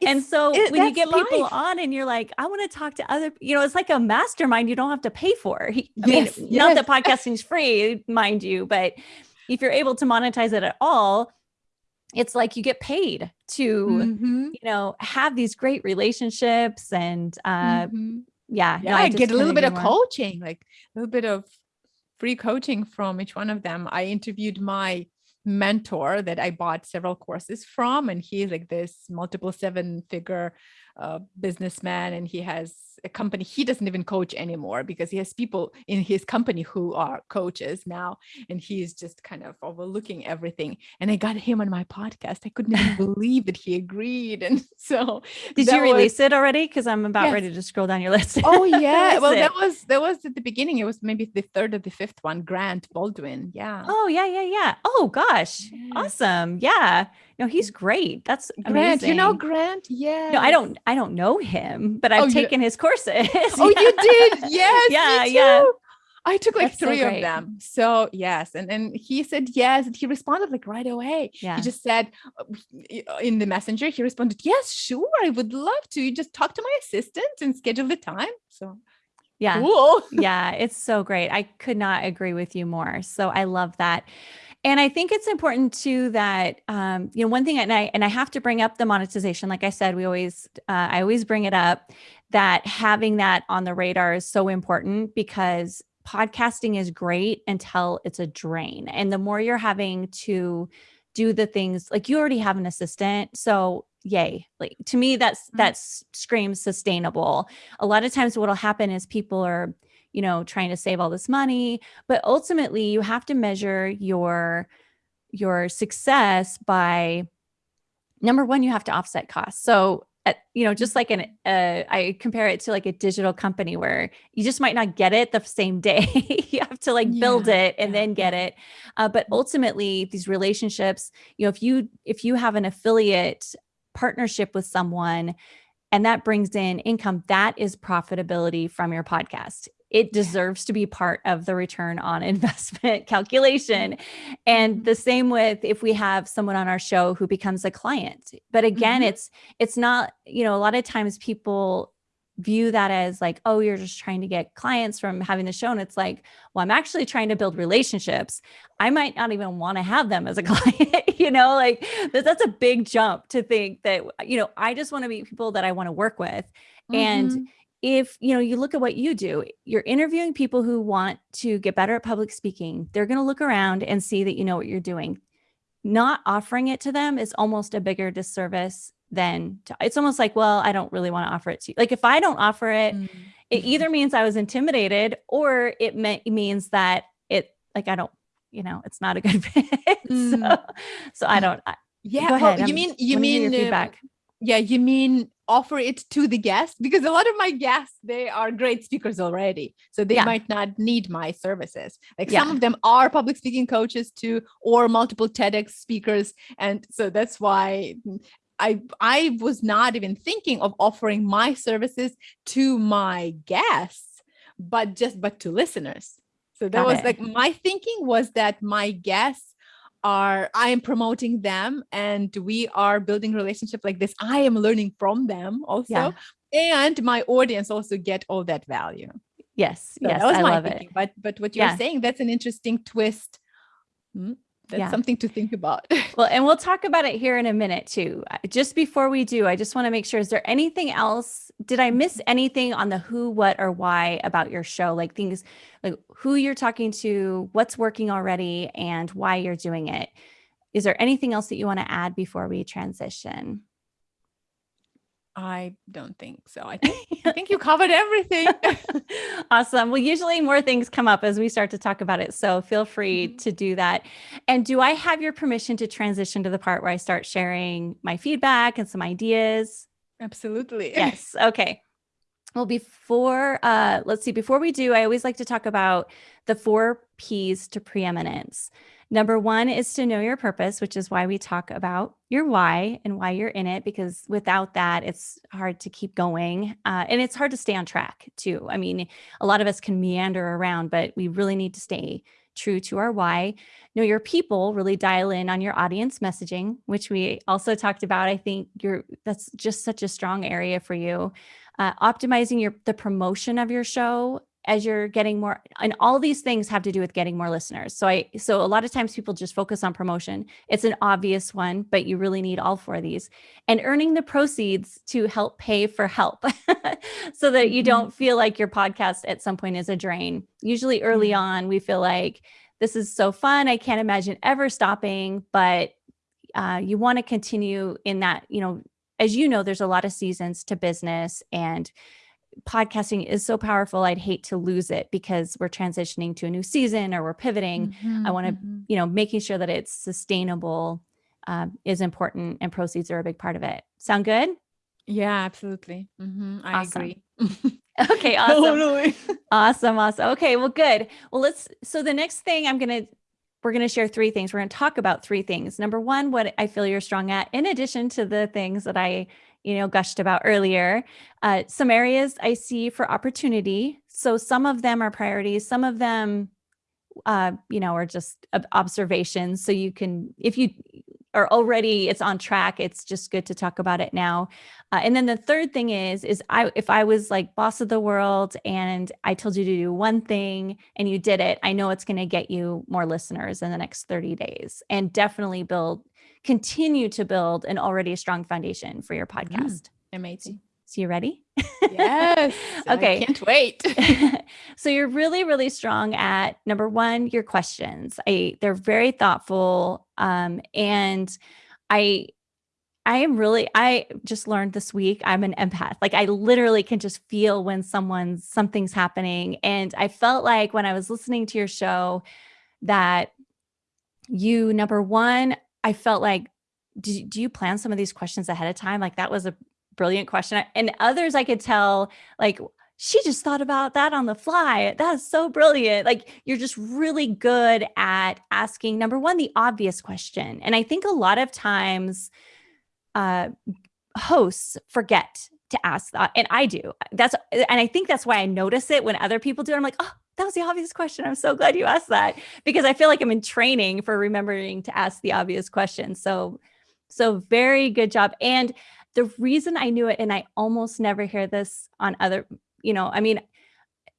yeah. (laughs) and so it, when you get life. people on and you're like, I want to talk to other, you know, it's like a mastermind you don't have to pay for. I yes, mean, yes. not that podcasting is free, mind you, but if you're able to monetize it at all, it's like you get paid to mm-hmm. you know have these great relationships and uh mm-hmm yeah, yeah, no, I, I get a little bit of coaching, like a little bit of free coaching from each one of them. I interviewed my mentor that I bought several courses from, and he's like this multiple seven figure uh, businessman and he has a company he doesn't even coach anymore because he has people in his company who are coaches now and he's just kind of overlooking everything. And i got him on my podcast. I couldn't even (laughs) believe that he agreed. And (laughs) so did you release was, it already? Because i'm about yes. ready to scroll down your list. Oh yeah. (laughs) Well it? that was that was at the beginning. It was maybe the third or the fifth one grant baldwin. Yeah. Oh yeah yeah yeah. Oh gosh. Yeah. awesome. Yeah no, he's great. That's Grant. Amazing. You know Grant? Yeah. No, I don't. I don't know him, but I've oh, taken you... his courses. (laughs) Oh, you did? Yes. yeah. Yeah. I took like That's three so of them. So yes. And and he said yes. And he responded like right away. Yeah. He just said uh, in the messenger, he responded, Yes, sure. I would love to. You just talk to my assistant and schedule the time. So yeah. Cool. yeah. It's so great. I could not agree with you more. So I love that. And I think it's important too that um, you know one thing, and I and I have to bring up the monetization. Like I said, we always uh, I always bring it up that having that on the radar is so important because podcasting is great until it's a drain, and the more you're having to do the things like you already have an assistant, so yay like to me that's mm-hmm. that screams sustainable a lot of times what'll happen is people are you know, trying to save all this money, but ultimately you have to measure your your success by number one, you have to offset costs. So at, you know, just like an, uh, I compare it to like a digital company where you just might not get it the same day. (laughs) you have to like build yeah, it and yeah. then get it. Uh, but ultimately, these relationships, you know, if you if you have an affiliate partnership with someone, and that brings in income, that is profitability from your podcast it deserves to be part of the return on (laughs) investment (laughs) calculation. And mm-hmm. the same with if we have someone on our show who becomes a client. But again, mm-hmm. it's it's not, you know, a lot of times people view that as like, oh, you're just trying to get clients from having the show. And it's like, well, I'm actually trying to build relationships. I might not even want to have them as a (laughs) client, you know, like that's a big jump to think that, you know, I just want to meet people that I want to work with. Mm-hmm. And if, you know, you look at what you do, you're interviewing people who want to get better at public speaking. They're going to look around and see that you know what you're doing. Not offering it to them is almost a bigger disservice then it's almost like, well, I don't really want to offer it to you. Like if I don't offer it, mm-hmm. it either means I was intimidated or it means that it like I don't, you know, it's not a good (laughs) fit. Mm. so, so I don't. I, yeah. Well, you mean you mean feedback? Yeah, you mean offer it to the guest because a lot of my guests they are great speakers already so they yeah. might not need my services like yeah. some of them are public speaking coaches too or multiple tedx speakers and so that's why I I was not even thinking of offering my services to my guests, but just but to listeners. So that Got was it. like my thinking was that my guests are I am promoting them and we are building relationship like this. I am learning from them also. Yeah. And my audience also get all that value. Yes. So yes. I my thinking. It. But but what you're yeah. saying, that's an interesting twist. Hmm? That's yeah. something to think about. (laughs) well, and we'll talk about it here in a minute too. Just before we do, I just want to make sure, is there anything else? Did I miss anything on the who, what, or why about your show? Like things like who you're talking to, what's working already, and why you're doing it. Is there anything else that you want to add before we transition? I don't think so. I think, (laughs) I think you covered everything. (laughs) awesome. Well, usually more things come up as we start to talk about it. So feel free mm-hmm. to do that. And do I have your permission to transition to the part where I start sharing my feedback and some ideas? Absolutely. (laughs) Yes. Okay. Well, before, uh, let's see, before we do, I always like to talk about the four P's to preeminence. Number one is to know your purpose, which is why we talk about your why and why you're in it, because without that, it's hard to keep going. Uh, and it's hard to stay on track too. I mean, a lot of us can meander around, but we really need to stay true to our why. Know your people, really dial in on your audience messaging, which we also talked about. I think you're that's just such a strong area for you. Uh, optimizing your the promotion of your show as you're getting more and all these things have to do with getting more listeners. So i so a lot of times people just focus on promotion. It's an obvious one but you really need all four of these. And earning the proceeds to help pay for help (laughs) so that you mm-hmm. don't feel like your podcast at some point is a drain. Usually early mm-hmm. on we feel like this is so fun. I can't imagine ever stopping but uh, you want to continue in that you know as you know there's a lot of seasons to business and podcasting is so powerful i'd hate to lose it because we're transitioning to a new season or we're pivoting. Mm-hmm, i want to mm-hmm. you know making sure that it's sustainable uh, is important and proceeds are a big part of it. Sound good? Yeah absolutely. Mm-hmm, i awesome. agree. (laughs) Okay (laughs) awesome. Awesome awesome. Okay well good. Well let's so the next thing i'm gonna we're going to share three things. We're going to talk about three things. Number one, what I feel you're strong at, in addition to the things that I you know, gushed about earlier. Uh, some areas I see for opportunity. So some of them are priorities. Some of them, uh, you know, are just observations. So you can, if you are already, it's on track. It's just good to talk about it now. Uh, and then the third thing is, is I, if I was like boss of the world and I told you to do one thing and you did it, I know it's going to get you more listeners in the next 30 days and definitely build continue to build an already strong foundation for your mm, podcast. Mm, amazing. So you ready? Yes. (laughs) okay. I can't wait. (laughs) so you're really, really strong at number one, your questions. I they're very thoughtful. Um, and I I am really, I just learned this week, I'm an empath. Like I literally can just feel when someone's something's happening. And I felt like when I was listening to your show that you, number one, I felt like, do, do you plan some of these questions ahead of time? Like that was a brilliant question. And others I could tell, like, she just thought about that on the fly. That is so brilliant. Like you're just really good at asking number one, the obvious question. And I think a lot of times uh, hosts forget to ask that. And I do. That's and I think that's why I notice it when other people do it. I'm like, oh, that was the obvious question. I'm so glad you asked that because I feel like I'm in training for remembering to ask the obvious question. So, so very good job. And the reason I knew it, and I almost never hear this on other, you know, I mean,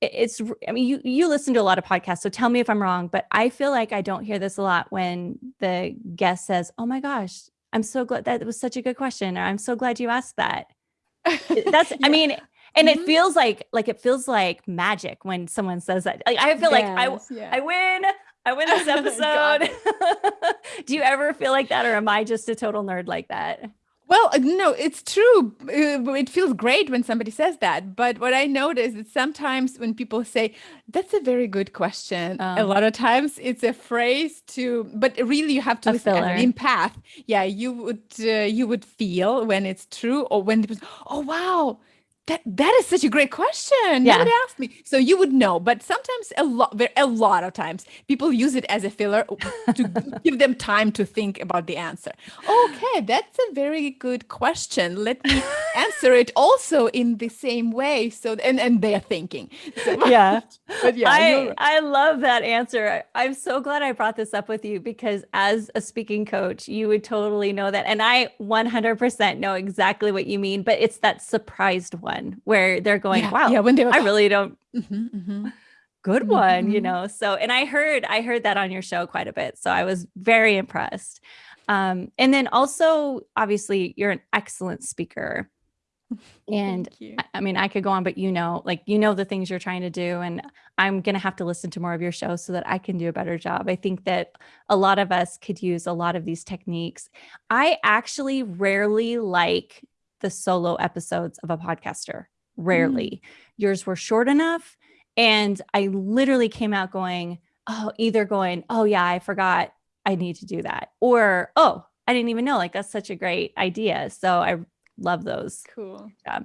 it's i mean you you listen to a lot of podcasts so tell me if i'm wrong but i feel like i don't hear this a lot when the guest says oh my gosh i'm so glad that was such a good question or i'm so glad you asked that (laughs) that's yeah. i mean and mm-hmm. it feels like like it feels like magic when someone says that like i feel yes, like i yeah. i win i win this (laughs) episode (laughs) do you ever feel like that or am i just a total nerd like that well, uh, no, it's true. Uh, it feels great when somebody says that. But what I notice is sometimes when people say, that's a very good question, um, a lot of times it's a phrase to, but really you have to listen in path. Yeah, you would, uh, you would feel when it's true or when, people, oh, wow, that that is such a great question. Yeah. Nobody asked me. So you would know, but sometimes a lot a lot of times people use it as a filler to (laughs) give them time to think about the answer. Okay, that's a very good question. Let me (laughs) answer it also in the same way. So and and they're thinking. (laughs) So, yeah. But yeah, I. I love that answer. I'm so glad I brought this up with you because as a speaking coach, you would totally know that. And I 100% know exactly what you mean, but it's that surprised one one where they're going, yeah, wow, yeah, when they were, I really don't. Mm-hmm, mm-hmm. Good mm-hmm, one, you mm-hmm. know. So, and I heard, I heard that on your show quite a bit. So I was very impressed. Um, and then also, obviously, you're an excellent speaker. (laughs) And I, I mean, I could go on, but you know, like, you know, the things you're trying to do. And I'm going to have to listen to more of your show so that I can do a better job. I think that a lot of us could use a lot of these techniques. I actually rarely like the solo episodes of a podcaster. Rarely. Mm. Yours were short enough. And I literally came out going, oh, either going, oh, yeah, I forgot I need to do that. Or, oh, I didn't even know. Like, that's such a great idea. So I love those. Cool. Yeah.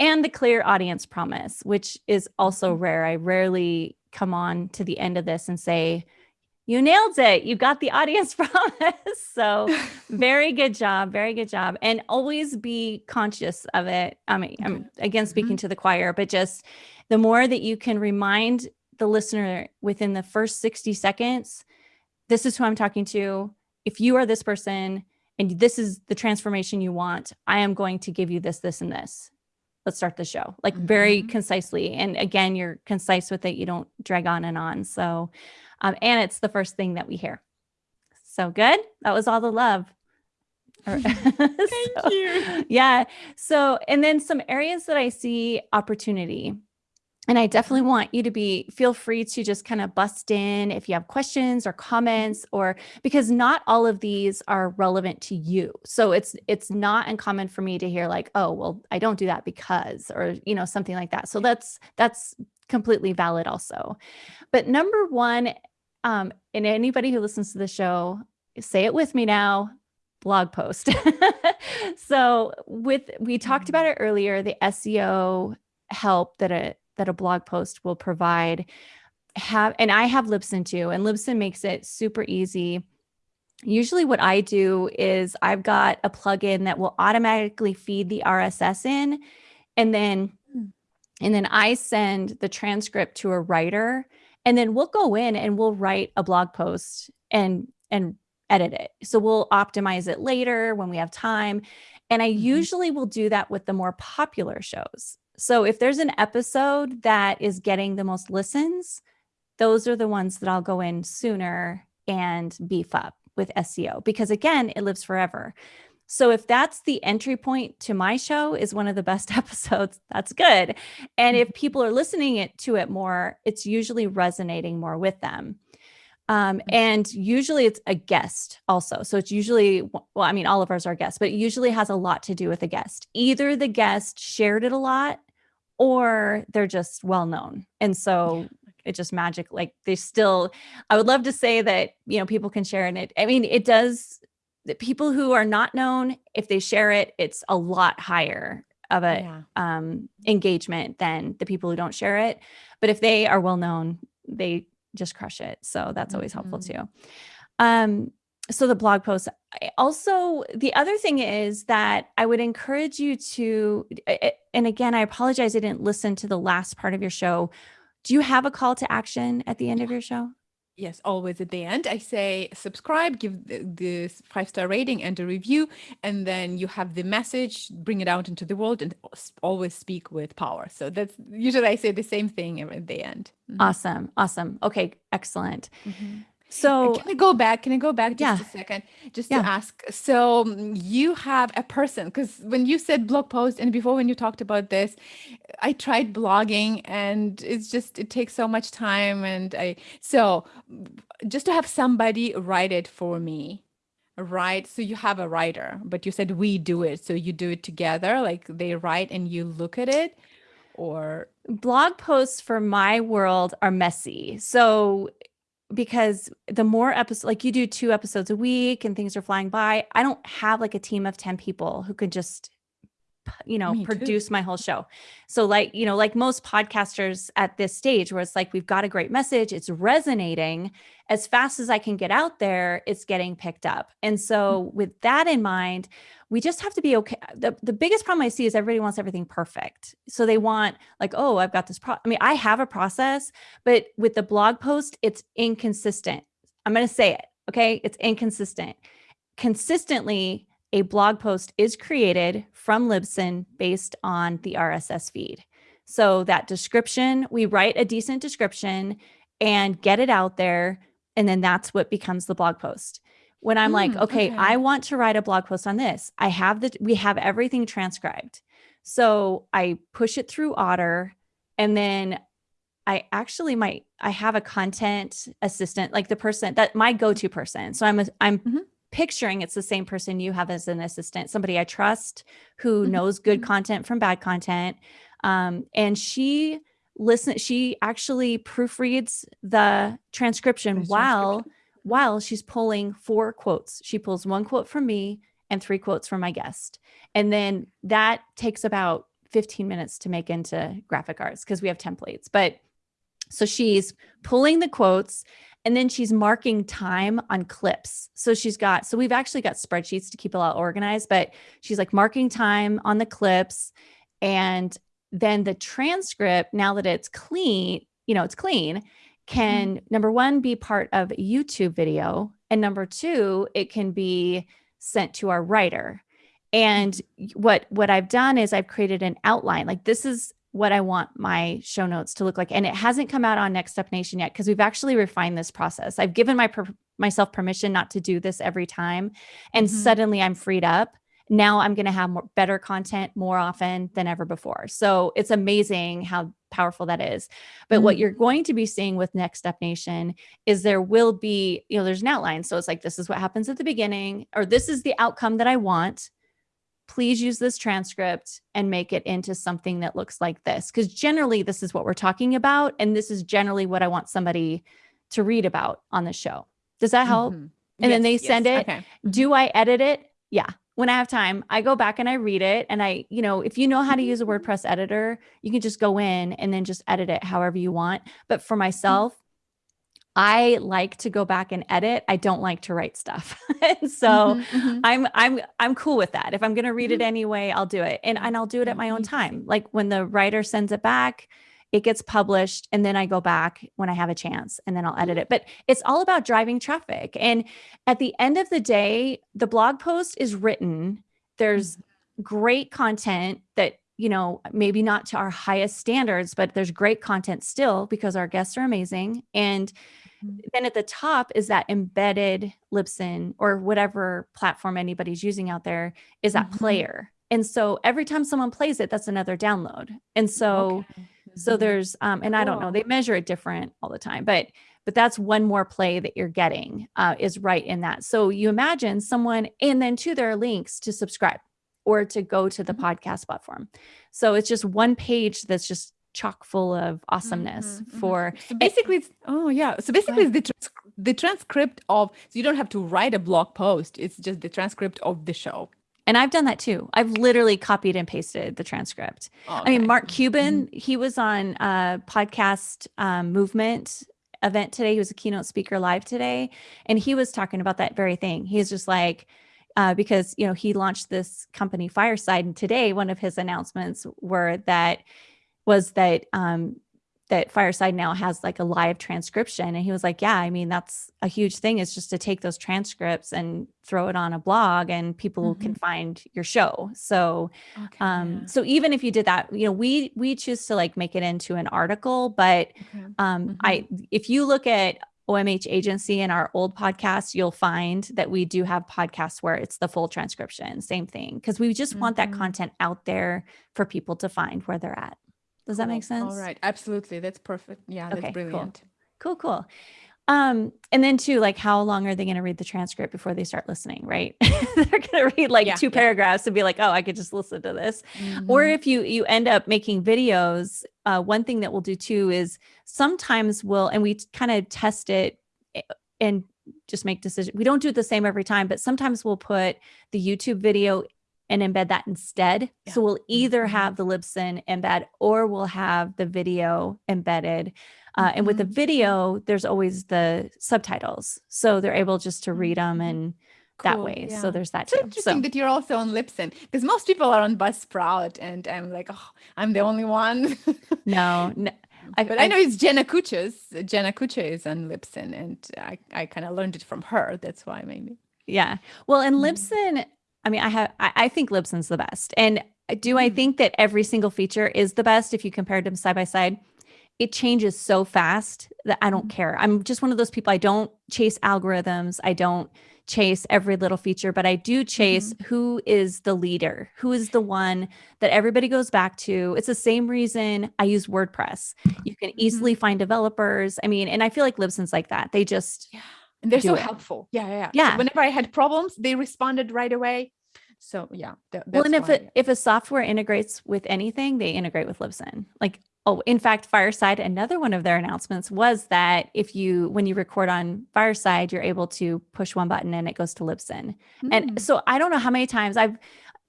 And the clear audience promise, which is also mm-hmm. rare. I rarely come on to the end of this and say, you nailed it. You got the audience (laughs) promise. so (laughs) very good job. Very good job. And always be conscious of it. I mean, I'm again speaking mm-hmm. to the choir, but just the more that you can remind the listener within the first 60 seconds, this is who I'm talking to. If you are this person and this is the transformation you want, I am going to give you this, this, and this. Let's start the show like very mm-hmm. concisely. And again, you're concise with it. You don't drag on and on. So um, and it's the first thing that we hear. So good. That was all the love. (laughs) (laughs) Thank so, you. Yeah. So, and then some areas that I see opportunity. And I definitely want you to be feel free to just kind of bust in if you have questions or comments or because not all of these are relevant to you. So it's it's not uncommon for me to hear like, "Oh, well, I don't do that because," or you know, something like that. So that's that's completely valid also. But number 1 um, and anybody who listens to the show, say it with me now, blog post. (laughs) so with we talked about it earlier, the SEO help that a that a blog post will provide have and I have Libsyn too and Libsyn makes it super easy. Usually what I do is I've got a plugin that will automatically feed the RSS in and then. And then I send the transcript to a writer and then we'll go in and we'll write a blog post and and edit it. So we'll optimize it later when we have time. And I mm-hmm. usually will do that with the more popular shows. So if there's an episode that is getting the most listens, those are the ones that I'll go in sooner and beef up with SEO because again, it lives forever. So if that's the entry point to my show is one of the best (laughs) episodes, that's good. And if mm-hmm. people are listening it to it more, it's usually resonating more with them. Um, mm-hmm. and usually it's a guest also. So it's usually, well, I mean, all of ours are guests, but it usually has a lot to do with a guest. Either the guest shared it a lot or they're just well known. And so it just magic, like they still, I would love to say that, you know, people can share in it. I mean, it does the people who are not known, if they share it, it's a lot higher of a yeah. um, engagement than the people who don't share it. But if they are well known, they just crush it. So that's always mm -hmm. helpful mm-hmm. too. Um, so the blog post. Also, the other thing is that I would encourage you to, and again, I apologize, I didn't listen to the last part of your show. Do you have a call to action at the end of your show? Yes, always at the end, I say subscribe, give the, the five star rating and a review, and then you have the message, bring it out into the world, and always speak with power. So that's usually I say the same thing at the end. Mm -hmm. Awesome. Awesome. Okay. Excellent. Mm -hmm. So can I go back? Can I go back just yeah. a second? Just yeah. to ask. So mm, you have a person because when you said blog post and before when you talked about this, I tried blogging and it's just it takes so much time and I so just to have somebody write it for me. Right. So you have a writer, but you said we do it. So you do it together, like they write and you look at it or blog posts for my world are messy. So because the more episodes like you do two episodes a week and things are flying by i don't have like a team of 10 people who could just you know Me produce too. my whole show so like you know like most podcasters at this stage where it's like we've got a great message it's resonating as fast as i can get out there it's getting picked up and so mm. with that in mind we just have to be okay. The, the biggest problem I see is everybody wants everything perfect. So they want like, oh, I've got this pro I mean, I have a process, but with the blog post, it's inconsistent. I'm going to say it. Okay. It's inconsistent. Consistently, a blog post is created from Libsyn based on the RSS feed. So that description, we write a decent description and get it out there. And then that's what becomes the blog post when I'm mm, like, okay, okay, I want to write a blog post on this. I have the, we have everything transcribed. So I push it through Otter and then I actually might, I have a content assistant, like the person that my go-to person. So I'm, a, I'm mm -hmm. picturing it's the same person you have as an assistant, somebody I trust who mm -hmm. knows good mm-hmm. content from bad content. Um, and she listen, she actually proofreads the transcription while while she's pulling four quotes. She pulls one quote from me and three quotes from my guest. And then that takes about 15 minutes to make into graphic arts because we have templates. But so she's pulling the quotes and then she's marking time on clips. So she's got, so we've actually got spreadsheets to keep it all organized, but she's like marking time on the clips. And then the transcript, now that it's clean, you know, it's clean, can mm. number one be part of a YouTube video and number two it can be sent to our writer and what what I've done is I've created an outline like this is what I want my show notes to look like and it hasn't come out on Next Step Nation yet because we've actually refined this process I've given my per myself permission not to do this every time and mm -hmm. suddenly I'm freed up now I'm going to have more better content more often than ever before. So it's amazing how powerful that is. But mm -hmm. what you're going to be seeing with Next Step Nation is there will be, you know, there's an outline. So it's like, this is what happens at the beginning, or this is the outcome that I want. Please use this transcript and make it into something that looks like this. Because generally, this is what we're talking about. And this is generally what I want somebody to read about on the show. Does that help? Mm -hmm. And yes, then they send yes. it. Okay. Do I edit it? Yeah when I have time, I go back and I read it. And I, you know, if you know how to use a mm-hmm. WordPress editor, you can just go in and then just edit it however you want. But for mm-hmm. myself, I like to go back and edit. I don't like to write stuff. and (laughs) so mm -hmm, mm -hmm. I'm I'm I'm cool with that. If I'm going to read it mm-hmm. anyway, I'll do it. And and I'll do it at my own time. Like when the writer sends it back, it gets published and then I go back when I have a chance and then I'll edit it. But it's all about driving traffic. And at the end of the day, the blog post is written. There's mm-hmm. great content that, you know, maybe not to our highest standards, but there's great content still because our guests are amazing. And mm-hmm. then at the top is that embedded Libsyn or whatever platform anybody's using out there is that mm -hmm. player. And so every time someone plays it, that's another download. And so okay so mm-hmm. there's, um, and I don't know, they measure it different all the time, but but that's one more play that you're getting uh, is right in that. So you imagine someone, and then to their links to subscribe or to go to the mm -hmm. podcast platform. So it's just one page that's just chock full of awesomeness mm -hmm, for so basically it's, oh yeah so basically it's the, trans the transcript of so you don't have to write a blog post it's just the transcript of the show and I've done that too. I've literally copied and pasted the transcript. okay. I mean, Mark Cuban, mm-hmm. he was on a podcast um, movement event today. He was a keynote speaker live today. And he was talking about that very thing. He's just like, uh, because, you know, he launched this company Fireside. And today, one of his announcements were that was that um, that Fireside now has like a live transcription. And he was like, yeah, I mean, that's a huge thing is just to take those transcripts and throw it on a blog and people mm -hmm. can mm-hmm. find your show. So, okay, um, yeah. so even if you did that, you know, we, we choose to like make it into an article, but, okay. um, mm -hmm. I, if you look at OMH agency in our old podcast, you'll find that we do have podcasts where it's the full transcription, same thing. Cause we just mm -hmm. want that mm-hmm. content out there for people to find where they're at. Does cool. that make sense? All right. Absolutely. That's perfect. Yeah, that's okay, brilliant. Cool. cool, cool. Um, and then too, like how long are they going to read the transcript before they start listening, right? (laughs) They're going to read like yeah, two paragraphs and be like, oh, I could just listen to this. Mm -hmm. Or if you, you end up making videos, uh, one thing that we'll do too is sometimes we'll, and we kind of test it eh, and just make decisions. We don't do it the same every time, but sometimes we'll put the YouTube video and embed that instead. Yeah. So we'll either mm-hmm. have the Libsyn embed or we'll have the video embedded. Uh, mm -hmm. And with the mm-hmm. video, there's always the subtitles. So they're able just to read them mm-hmm. and cool. that way. Yeah. So there's that it's too. interesting so, that you're also on Libsyn because most people are on Buzzsprout and I'm like, oh, I'm the only one. no, no. (laughs) I, but I, I, know it's Jenna Kutcher. Jenna Kutcher is on Libsyn and I, I kind of learned it from her. That's why maybe. Yeah. Well, and Libsyn, I mean, I have, I, I think Libsyn's the best. And do I mm. think that every single feature is the best if you compared them side by side? It changes so fast that I don't mm. care. I'm just one of those people. I don't chase algorithms. I don't chase every little feature, but I do chase mm-hmm. who is the leader, who is the one that everybody goes back to. It's the same reason I use WordPress. You can easily mm-hmm. find developers. I mean, and I feel like Libsyn's like that. They just yeah. And they're so it. helpful. Yeah, yeah, yeah. So whenever I had problems, they responded right away so yeah. Th well, and if it, if a software integrates with anything, they integrate with Libsyn. Like, oh, in fact, Fireside, another one of their announcements was that if you, when you record on Fireside, you're able to push one button and it goes to Libsyn. Mm. And hmm. so I don't know how many times I've,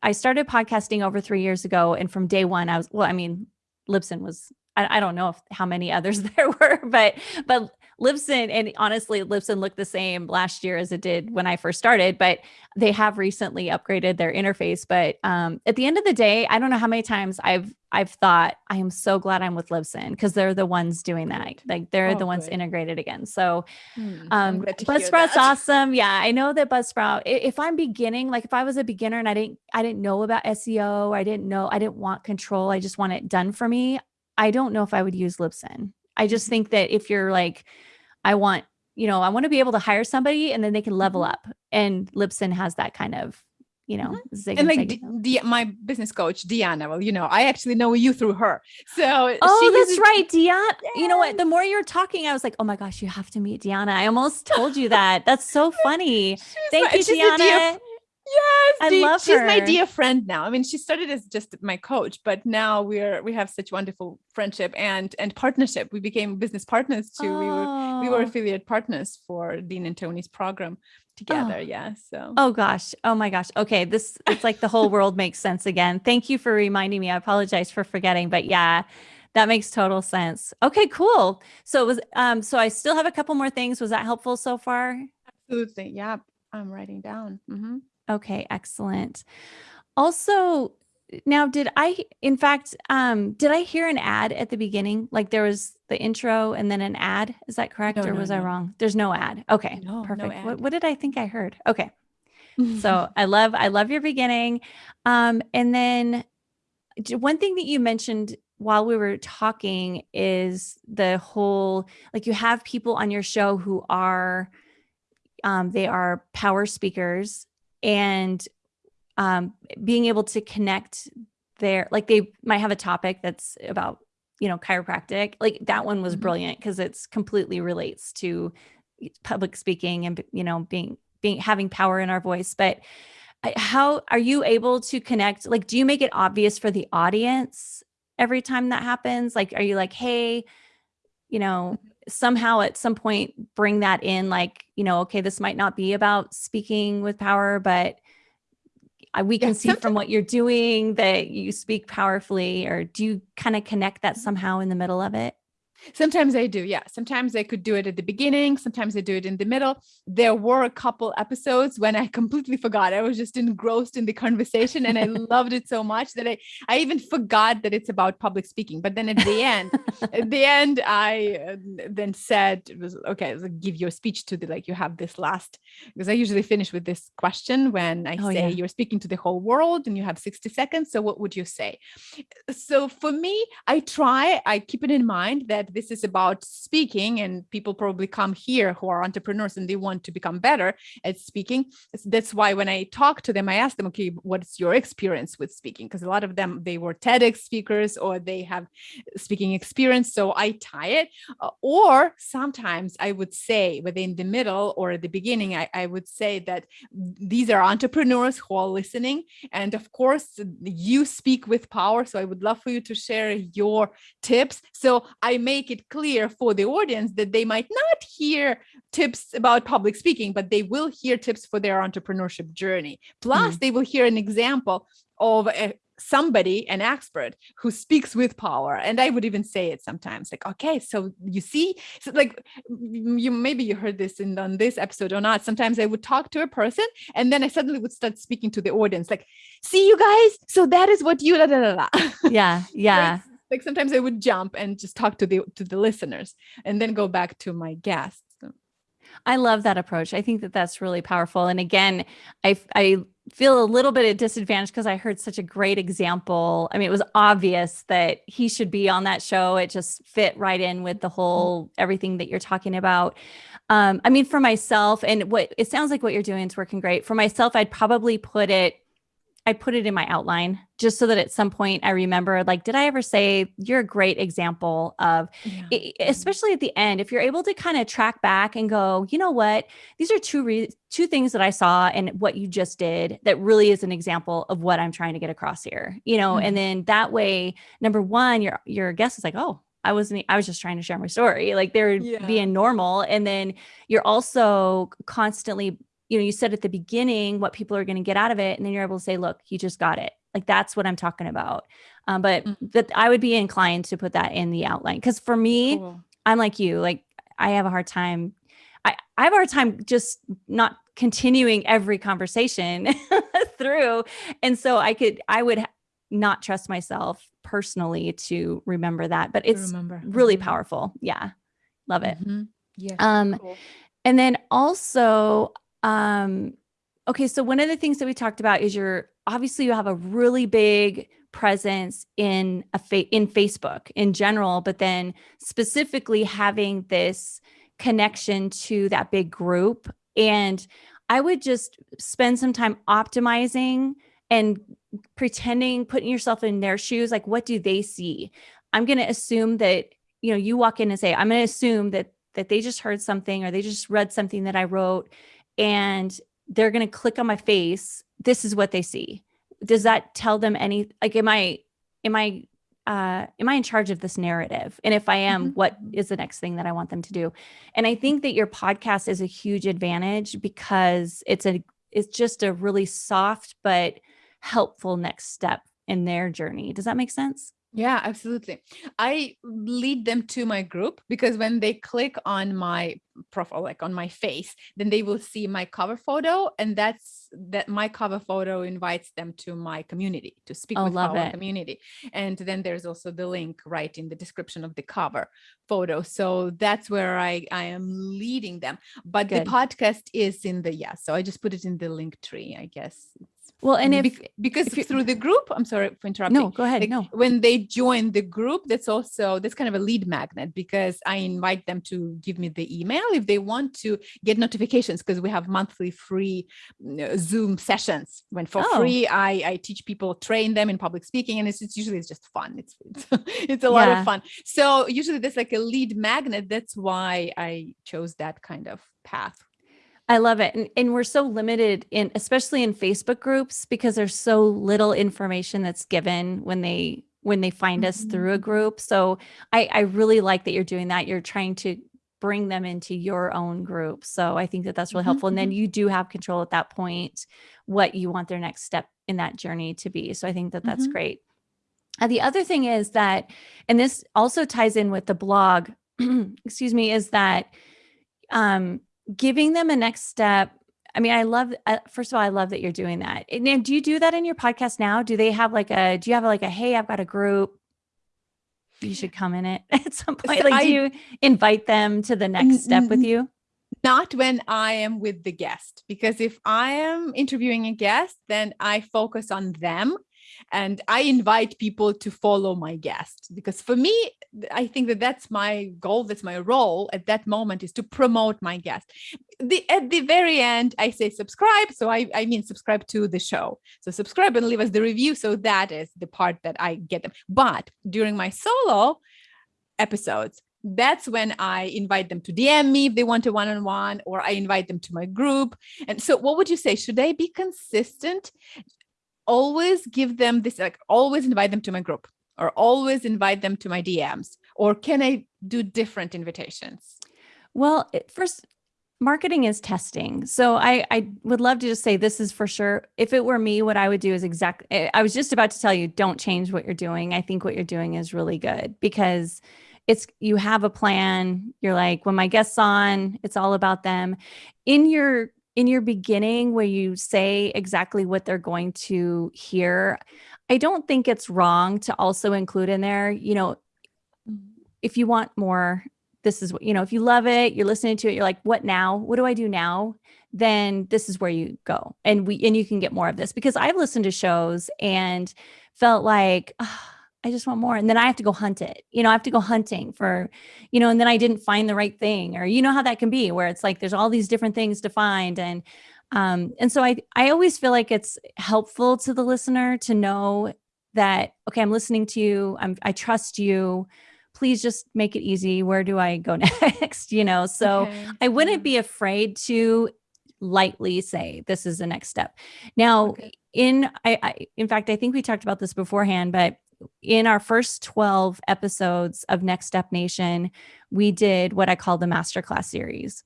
I started podcasting over three years ago. And from day one, I was, well, I mean, Libsyn was I, I don't know if how many others (laughs) there were, but but Libsyn and honestly, Libsyn looked the same last year as it did when I first started, but they have recently upgraded their interface. But um, at the end of the day, I don't know how many times I've I've thought I am so glad I'm with Libsyn because they're the ones doing that. Like they're oh, the ones good. integrated again. So hmm, um, Buzzsprout's awesome. Yeah, I know that Buzzsprout. If I'm beginning, like if I was a beginner and I didn't I didn't know about SEO, I didn't know I didn't want control. I just want it done for me. I don't know if I would use Libsyn. I just think that if you're like, I want, you know, I want to be able to hire somebody and then they can level mm-hmm. up. And Libsyn has that kind of, you know, mm-hmm. and like the, my business coach, Deanna, well, you know, I actually know you through her. So, oh, that's right. Deanna, yes. you know what? The more you're talking, I was like, oh my gosh, you have to meet Deanna. I almost told you that. That's so funny. (laughs) Thank you, Deanna. Yes, I love she's her. my dear friend now. I mean, she started as just my coach, but now we're we have such wonderful friendship and and partnership. We became business partners too. Oh. We were we were oh. affiliate partners for Dean and Tony's program together. Oh. Yeah. So oh gosh. Oh my gosh. Okay. This it's like the whole (laughs) world makes sense again. Thank you for reminding me. I apologize for forgetting, but yeah. That makes total sense. Okay, cool. So it was um so I still have a couple more things. Was that helpful so far? Absolutely. Yeah. I'm writing down. Mm -hmm. Okay, excellent. Also, now did I, in fact, um, did I hear an ad at the beginning? Like there was the intro and then an ad. Is that correct? No, or no, was no. I wrong? There's no ad. Okay, perfect. Ad. What, what did I think I heard? Okay. so (laughs) I love, I love your beginning. Um, and then one thing that you mentioned while we were talking is the whole, like you have people on your show who are, um, they are power speakers and um, being able to connect there, like they might have a topic that's about, you know, chiropractic, like that one was mm-hmm. brilliant because it's completely relates to public speaking and, you know, being, being, having power in our voice. But how are you able to connect? Like, do you make it obvious for the audience every time that happens? Like, are you like, hey, you know, mm-hmm somehow at some point bring that in like, you know, okay, this might not be about speaking with power, but we can yeah, see from what you're doing that you speak powerfully or do you kind of connect that somehow in the middle of it? Sometimes I do, yeah. Sometimes I could do it at the beginning. Sometimes I do it in the middle. There were a couple episodes when I completely forgot. I was just engrossed in the conversation and I (laughs) loved it so much that I, I even forgot that it's about public speaking. But then at the end, at the end, I uh, then said, it was okay, give your speech to the, like, you have this last, because I usually finish with this question when I oh, say yeah. you're speaking to the whole world and you have 60 seconds. So what would you say? So for me, I try, I keep it in mind that this is about speaking and people probably come here who are entrepreneurs and they want to become better at speaking. That's why when I talk to them, I ask them, okay, what's your experience with speaking? Because a lot of them, they were TEDx speakers or they have speaking experience. So I tie it. Uh, or sometimes I would say within the middle or at the beginning, I, I would say that these are entrepreneurs who are listening. And of course, you speak with power. So I would love for you to share your tips. So I make it clear for the audience that they might not hear tips about public speaking, but they will hear tips for their entrepreneurship journey. Plus, mm. they will hear an example of a, somebody, an expert who speaks with power. And I would even say it sometimes like, okay, so you see, so like you maybe you heard this in on this episode or not. Sometimes I would talk to a person and then I suddenly would start speaking to the audience like, see you guys, so that is what you. Yeah, (laughs) yeah like sometimes I would jump and just talk to the to the listeners and then go back to my guests. I love that approach. I think that that's really powerful. And again, I I feel a little bit at disadvantage because I heard such a great example. I mean, it was obvious that he should be on that show. It just fit right in with the whole everything that you're talking about. Um, I mean, for myself, and what it sounds like what you're doing is working great. For myself, I'd probably put it I put it in my outline just so that at some point I remember, like, did I ever say you're a great example of, yeah. it, especially at the end, if you're able to kind of track back and go, you know what, these are two re- two things that I saw and what you just did that really is an example of what I'm trying to get across here, you know, mm-hmm. and then that way, number one, your your guest is like, oh, I wasn't, I was just trying to share my story. Like they're yeah. being normal. And then you're also constantly you know, you said at the beginning what people are going to get out of it, and then you're able to say, look, you just got it. Like that's what I'm talking about. Um, but mm-hmm. that I would be inclined to put that in the outline because for me, cool. I'm like you. Like I have a hard time. I, I have a hard time just not continuing every conversation (laughs) through, and so I could I would not trust myself personally to remember that. But it's remember. really mm-hmm. powerful. Yeah, love it. Mm-hmm. Yeah. Um, cool. and then also um, okay, so one of the things that we talked about is you're obviously you have a really big presence in a fa- in Facebook in general, but then specifically having this connection to that big group. And I would just spend some time optimizing and pretending, putting yourself in their shoes. Like, what do they see? I'm going to assume that, you know, you walk in and say, I'm going to assume that that they just heard something or they just read something that I wrote and they're going to click on my face this is what they see does that tell them any like am i am i uh, am I in charge of this narrative? And if I am, mm-hmm. what is the next thing that I want them to do? And I think that your podcast is a huge advantage because it's a it's just a really soft but helpful next step in their journey. Does that make sense? Yeah, absolutely. I lead them to my group because when they click on my profile, like on my face, then they will see my cover photo. And that's that my cover photo invites them to my community to speak oh, with our it. community. And then there's also the link right in the description of the cover photo. So that's where I, I am leading them. But Good. the podcast is in the, yeah, so I just put it in the link tree, I guess. Well, and if Be because if through the group, I'm sorry for interrupting. No, go ahead. Like, no. When they join the group, that's also that's kind of a lead magnet because I invite them to give me the email if they want to get notifications because we have monthly free uh, Zoom sessions. When for oh. free, I I teach people, train them in public speaking, and it's, it's usually it's just fun. It's it's, (laughs) it's a lot yeah. of fun. So usually there's like a lead magnet. That's why I chose that kind of path I love it. And, and we're so limited in, especially in Facebook groups, because there's so little information that's given when they when they find us through a mm-hmm. group. So I, I really like that you're doing that. You're trying to bring them into your own group. So I think that that's really helpful. And then mm-hmm. you do have control at that point, what you want their next step in that journey to be. So I think that that's mm-hmm. great. Uh, the other thing is that, and this also ties in with the blog, (clears throat) excuse me, is that um, giving them a next step. I mean, I love, uh, first of all, I love that you're doing that. And do you do that in your podcast now? Do they have like a, do you have like a, hey, I've got a group, you should come in it (laughs) at some point? Like, I, do you invite them to the next step with you? Not when I am with the guest, because if I am interviewing a guest, then I focus on them and I invite people to follow my guest because for me, I think that that's my goal. That's my role at that moment is to promote my guest. The, at the very end, I say subscribe. So I, I mean, subscribe to the show. So subscribe and leave us the review. So that is the part that I get them. But during my solo episodes, that's when I invite them to DM me if they want a one-on-one, -on -one, or I invite them to my group. And so what would you say? Should I be consistent? Always give them this, like always invite them to my group or always invite them to my DMs? Or can I do different invitations? Well, first, marketing is testing. So I, I would love to just say this is for sure. If it were me, what I would do is exactly, eh, I was just about to tell you, don't change what you're doing. I think what you're doing is really good because it's, you have a plan. You're like, when my guests on, it's all about them. In your in your beginning where you say exactly what they're going to hear, I don't think it's wrong to also include in there, you know, if you want more, this is what, you know, if you love it, you're listening to it, you're like, what now? What do I do now? Then this is where you go. And we, and you can get more of this because I've listened to shows and felt like, oh, I just want more. And then I have to go hunt it. You know, I have to go hunting for, you know, and then I didn't find the right thing or, you know, how that can be where it's like, there's all these different things to find. And, um, and so I, I always feel like it's helpful to the listener to know that, okay, I'm listening to you. I'm, I trust you. Please just make it easy. Where do I go (laughs) next? you know, so okay. I wouldn't be afraid to lightly say this is the next step. Now, okay. in I, I in fact, I think we talked about this beforehand, but in our first 12 episodes of Next Step Nation, we did what I call the masterclass series.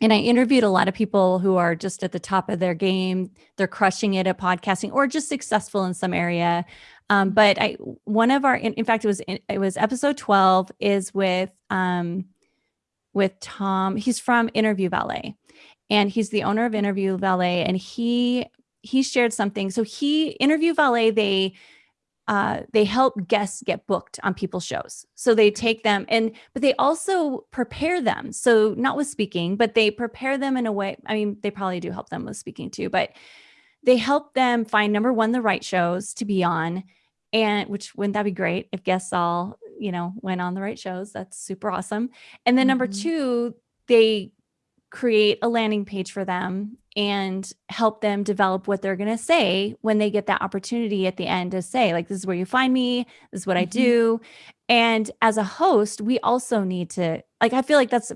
And I interviewed a lot of people who are just at the top of their game. They're crushing it at podcasting or just successful in some area. Um, but I, one of our, in, in, fact, it was, it was episode 12 is with, um, with Tom. He's from Interview Valet and he's the owner of Interview Valet. And he, he shared something. So he, Interview Valet, they, uh, they help guests get booked on people's shows. So they take them and, but they also prepare them. So not with speaking, but they prepare them in a way. I mean, they probably do help them with speaking too, but they help them find number one, the right shows to be on. And which wouldn't that be great if guests all, you know, went on the right shows? That's super awesome. And then mm -hmm. number mm-hmm. two, they create a landing page for them and help them develop what they're going to say when they get that opportunity at the end to say like this is where you find me this is what mm -hmm. i mm-hmm. do and as a host we also need to like i feel like that's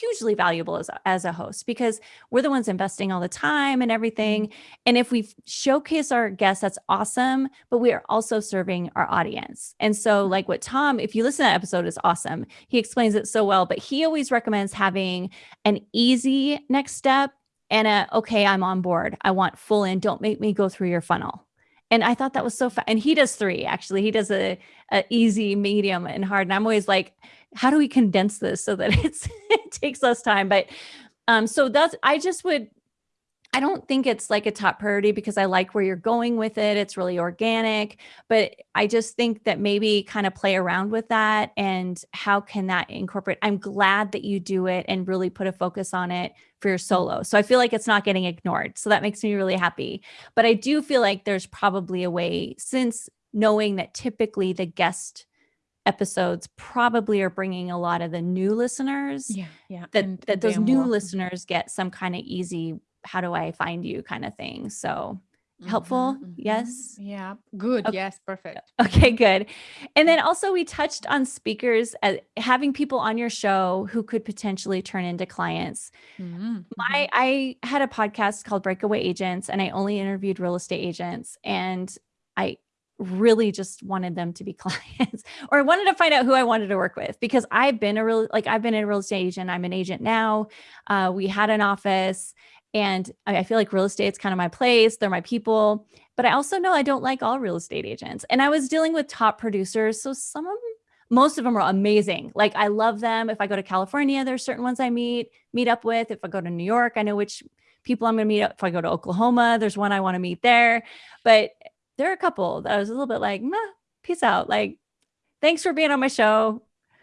hugely valuable as a, as a host because we're the ones investing all the time and everything mm-hmm. and if we showcase our guests that's awesome but we are also serving our audience and so mm-hmm. like what tom if you listen to that episode is awesome he explains it so well but he always recommends having an easy next step and a, okay, I'm on board. I want full in. Don't make me go through your funnel. And I thought that was so fun. And he does three, actually. He does a, a easy, medium, and hard. And I'm always like, how do we condense this so that (laughs) it's it takes less time? But um, so that's I just would I don't think it's like a top priority because I like where you're going with it. It's really organic, but I just think that maybe kind of play around with that and how can that incorporate? I'm glad that you do it and really put a focus on it for your solo. So I feel like it's not getting ignored. So that makes me really happy. But I do feel like there's probably a way since knowing that typically the guest episodes probably are bringing a lot of the new listeners yeah yeah that and that those new more. listeners get some kind of easy how do I find you kind of thing. So helpful. Mm -hmm, yes. Yeah. Good. Okay. Yes. Perfect. Okay, good. And then also we touched on speakers uh, having people on your show who could potentially turn into clients. Mm -hmm. My I had a podcast called Breakaway Agents and I only interviewed real estate agents and I really just wanted them to be (laughs) clients or I wanted to find out who I wanted to work with because I've been a real like I've been a real estate agent. I'm an agent now. Uh, we had an office and I feel like real estate's kind of my place. They're my people. but I also know I don't like all real estate agents. And I was dealing with top producers. So some of them, most of them are amazing. Like I love them. If I go to California, there's certain ones I meet, meet up with. If I go to New York, I know which people I'm going to meet up. If I go to Oklahoma, there's one I want to meet there. But there are a couple that I was a little bit like, nah, peace out. Like, thanks for being on my show.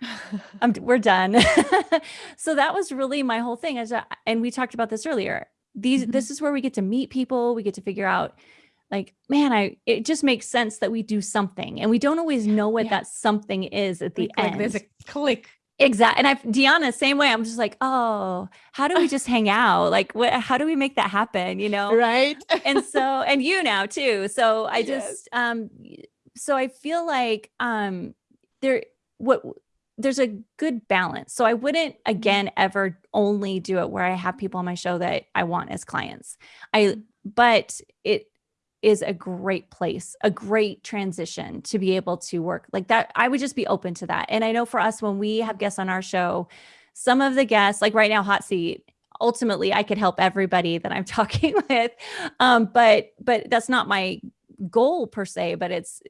(laughs) I'm, we're done. (laughs) so that was really my whole thing. As and we talked about this earlier. These, mm -hmm. this is where we get to meet people. We get to figure out like, man, I, it just makes sense that we do something and we don't always know what yeah. that something is at the like, end. Like there's a click. Exactly. And I, Deanna, same way. I'm just like, oh, how do we just hang out? Like, what, how do we make that happen? You know? Right. and so, and you now too. So (laughs) I just, yes. um, so I feel like, um, there, what, there's a good balance. So I wouldn't mm-hmm. again ever only do it where I have people on my show that I want as clients. I mm-hmm. but it is a great place, a great transition to be able to work like that. I would just be open to that. And I know for us, when we have guests on our show, some of the guests, like right now, hot seat, ultimately I could help everybody that I'm (laughs) talking with. Um, but, but that's not my goal per se, but it's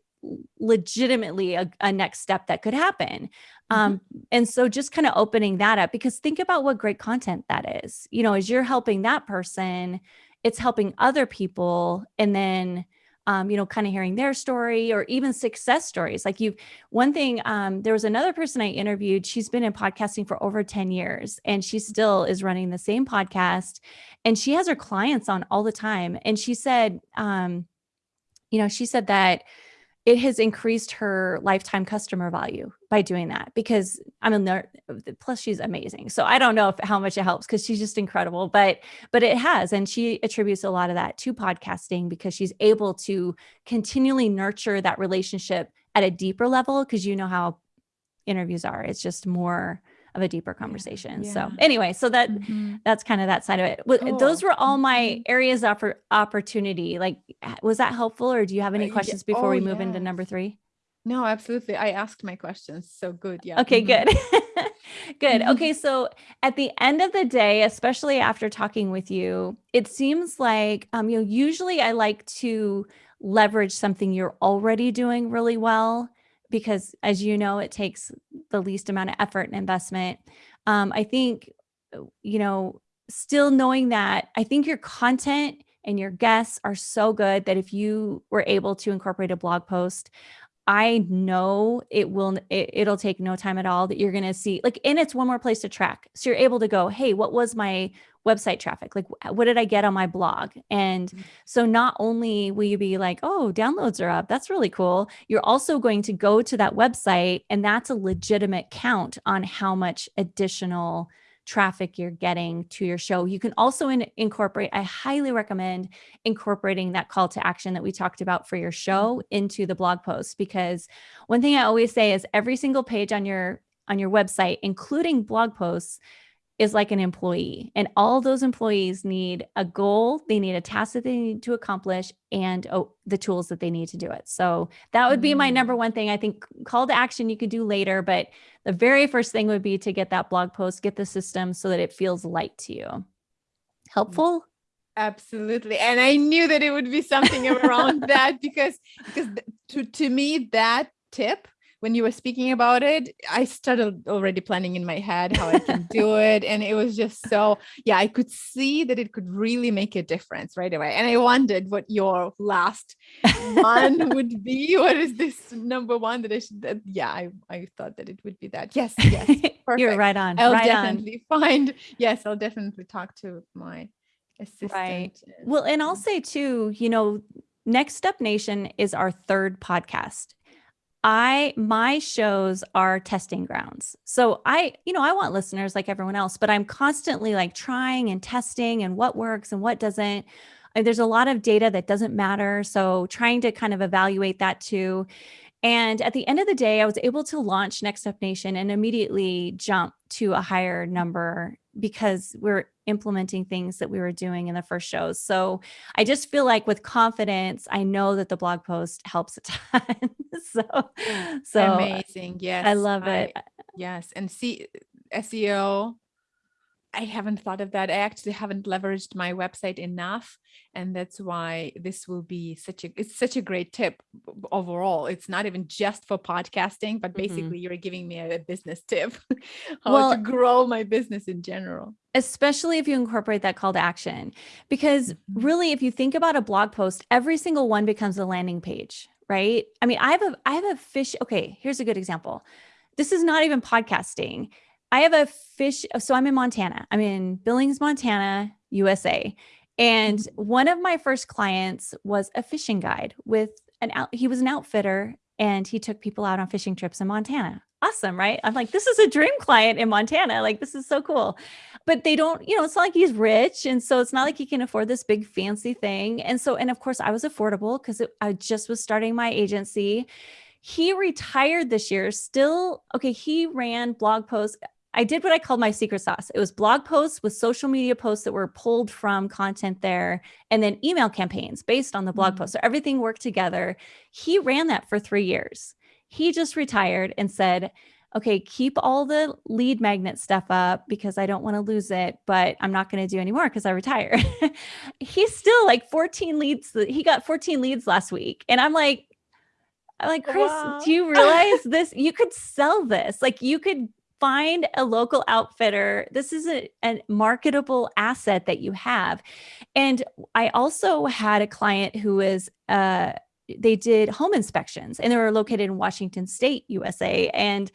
legitimately a, a next step that could happen. Mm-hmm. Um, and so just kind of opening that up because think about what great content that is, you know, as you're helping that person, it's helping other people and then um, you know, kind of hearing their story or even success stories. Like you, one thing, um, there was another person I interviewed. She's been in podcasting for over 10 years and she still is running the same podcast and she has her clients on all the time. And she said, um, you know, she said that it has increased her lifetime customer value by doing that because I mean, plus she's amazing. So I don't know if, how much it helps because she's just incredible, but, but it has. And she attributes a lot of that to podcasting because she's able to continually nurture that relationship at a deeper level. Cause you know how interviews are, it's just more, of a deeper conversation. Yeah. So anyway, so that mm -hmm. that's kind of that side of it. Cool. Those were all my mm-hmm. areas of opportunity. Like, was that helpful or do you have any questions before oh, we move into number three? No, absolutely. I asked my questions. So good. Yeah. Okay, mm -hmm. good. (laughs) good. Mm-hmm. Okay. So at the end of the day, especially after talking with you, it seems like, um, you know, usually I like to leverage something you're already doing really well because as you know, it takes the least amount of effort and investment. Um, I think, uh, you know, still knowing that I think your content and your guests are so good that if you were able to incorporate a blog post, I know it will, it, will take no time at all that you're going to see like, and it's one more place to track. So you're able to go, Hey, what was my website traffic? Like, what did I get on my blog? And mm. so not only will you be like, oh, downloads are up. That's really cool. You're also going to go to that website and that's a legitimate count on how much additional traffic you're getting to your show. You can also in, incorporate, I highly recommend incorporating that call to action that we talked about for your show mm-hmm. into the blog post because one thing I always say is every single page on your on your website, including blog posts, is like an employee and all those employees need a goal they need a task that they need to accomplish and oh, the tools that they need to do it. So that would be my number mm. one thing. I think call to action you could do later but the very first thing would be to get that blog post get the system so that it feels light to you. Helpful? Absolutely and i knew that it would be something around (laughs) that because because to to me that tip when you were speaking about it, I started already planning in my head how I can do it. And it was just so, yeah, I could see that it could really make a difference right away. And I wondered what your last one (laughs) would be. What is this number one that I should, that, yeah, I, I thought that it would be that. Yes, yes. (laughs) Perfect. You're right on. I'll right definitely on. find, yes, I'll definitely talk to my assistant. Right. Well, and I'll say too, you know, Next Step Nation is our third podcast. I my shows are testing grounds. So I, you know, I want listeners like everyone else, but I'm constantly like trying and testing and what works and what doesn't. And there's a lot of data that doesn't matter. So trying to kind of evaluate that too. And at the end of the day, I was able to launch Next Step Nation and immediately jump to a higher number because we're implementing things that we were doing in the first shows. So I just feel like with confidence, I know that the blog post helps a (laughs) ton. so, so amazing. Yes. I love it. Yes. And see SEO I haven't thought of that. I actually haven't leveraged my website enough. And that's why this will be such a, it's such a great tip overall. It's not even just for podcasting, but mm-hmm. basically mm -hmm. you're giving me a, business tip (laughs) how well, to grow my business in general. Especially if you incorporate that call to action, because mm -hmm. really, if you think about a blog post, every single one becomes a landing page, right? I mean, I have a, I have a fish. Okay. Here's a good example. This is not even podcasting I have a fish. So I'm in Montana. I'm in Billings, Montana, USA. And mm-hmm. one of my first clients was a fishing guide with an out, he was an outfitter and he took people out on fishing trips in Montana. Awesome, right? I'm like, this is a dream client in Montana. Like, this is so cool. But they don't, you know, it's not like he's rich. And so it's not like he can afford this big fancy thing. And so, and of course, I was affordable because I just was starting my agency. He retired this year, still, okay, he ran blog posts. I did what I called my secret sauce. It was blog posts with social media posts that were pulled from content there and then email campaigns based on the blog mm -hmm. post. So everything worked together. He ran that for three years. He just retired and said, okay, keep all the lead magnet stuff up because I don't want to lose it, but I'm not going to do anymore because I retired. (laughs) He's still like 14 leads. He got 14 leads last week. And I'm like, I'm like, Chris, wow. do you realize this? You could sell this. Like you could find a local outfitter. This is a, a, marketable asset that you have. And I also had a client who was, uh, they did home inspections and they were located in Washington state, USA. And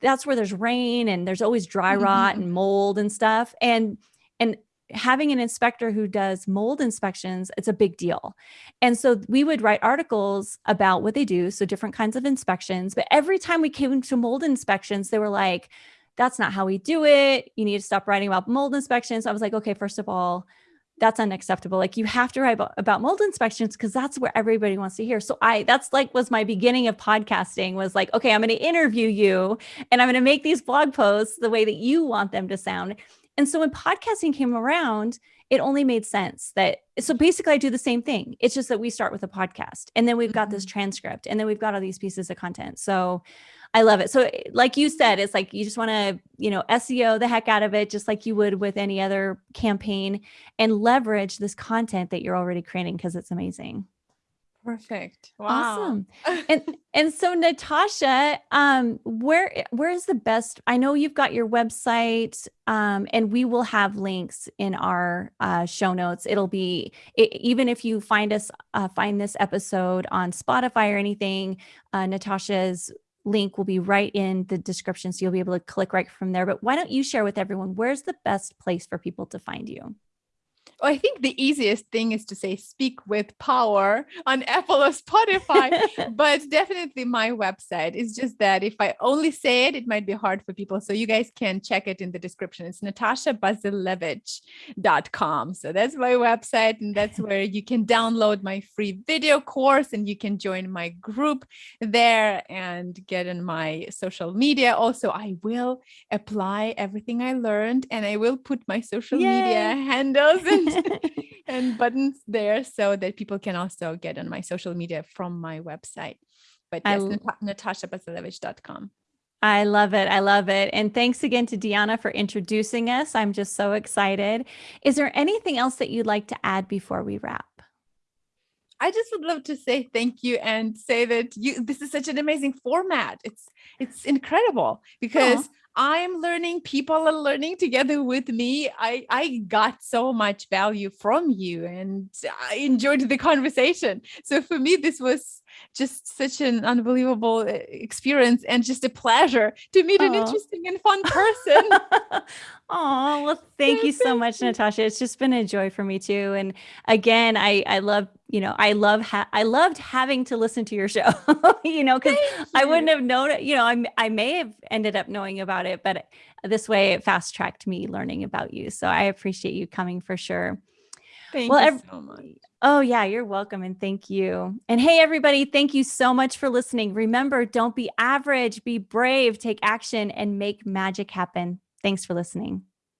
that's where there's rain and there's always dry rot and mold and stuff. And, and having an inspector who does mold inspections, it's a big deal. And so we would write articles about what they do. So different kinds of inspections, but every time we came to mold inspections, they were like, that's not how we do it. You need to stop writing about mold inspections. I was like, okay, first of all, that's unacceptable. Like you have to write about, mold inspections because that's where everybody wants to hear. So I, that's like was my beginning of podcasting was like, okay, I'm going to interview you and I'm going to make these blog posts the way that you want them to sound. And so when podcasting came around, it only made sense that so basically I do the same thing. It's just that we start with a podcast and then we've got this mm-hmm. transcript and then we've got all these pieces of content. So I love it. So like you said, it's like you just want to, you know, SEO the heck out of it, just like you would with any other campaign and leverage this content that you're already creating because it's amazing. Perfect. Wow. Awesome. (laughs) and and so Natasha, um, where where is the best? I know you've got your website, um, and we will have links in our uh, show notes. It'll be it, even if you find us uh, find this episode on Spotify or anything, uh, Natasha's link will be right in the description, so you'll be able to click right from there. But why don't you share with everyone where's the best place for people to find you? I think the easiest thing is to say speak with power on (laughs) Apple or Spotify, (laughs) but definitely my website. It's just that if I only say it, it might be hard for people. So you guys can check it in the description. It's natashabazilevich.com. So that's my website. And that's (laughs) where you can download my free video course and you can join my group there and get in my social media. Also, I will apply everything I learned and I will put my social Yay. media handles and (laughs) and buttons there so that people can also get on my social media from my website. But yes, natashabazilevich.com. I love it. I love it. And thanks again to Deanna for introducing us. I'm just so excited. Is there anything else that you'd like to add before we wrap? I just would love to say thank you and say that you this is such an amazing format. It's it's incredible because. I'm learning, people are learning together with me. I, I got so much value from you and I enjoyed the conversation. So for me, this was just such an unbelievable uh, experience and just a pleasure to meet an interesting and fun person. (laughs) Oh, well, thank you so much, Natasha. It's just been a joy for me too. And again, I, I love, you know, I love, I loved having to listen to your show, (laughs) you know, cause I wouldn't have known, you know, I, I may have ended up knowing about it, but this way it fast tracked me learning about you. So I appreciate you coming for sure. Thank well, you so much. Oh, yeah, you're welcome. And thank you. And hey, everybody, thank you so much for listening. Remember, don't be average, be brave, take action, and make magic happen. Thanks for listening.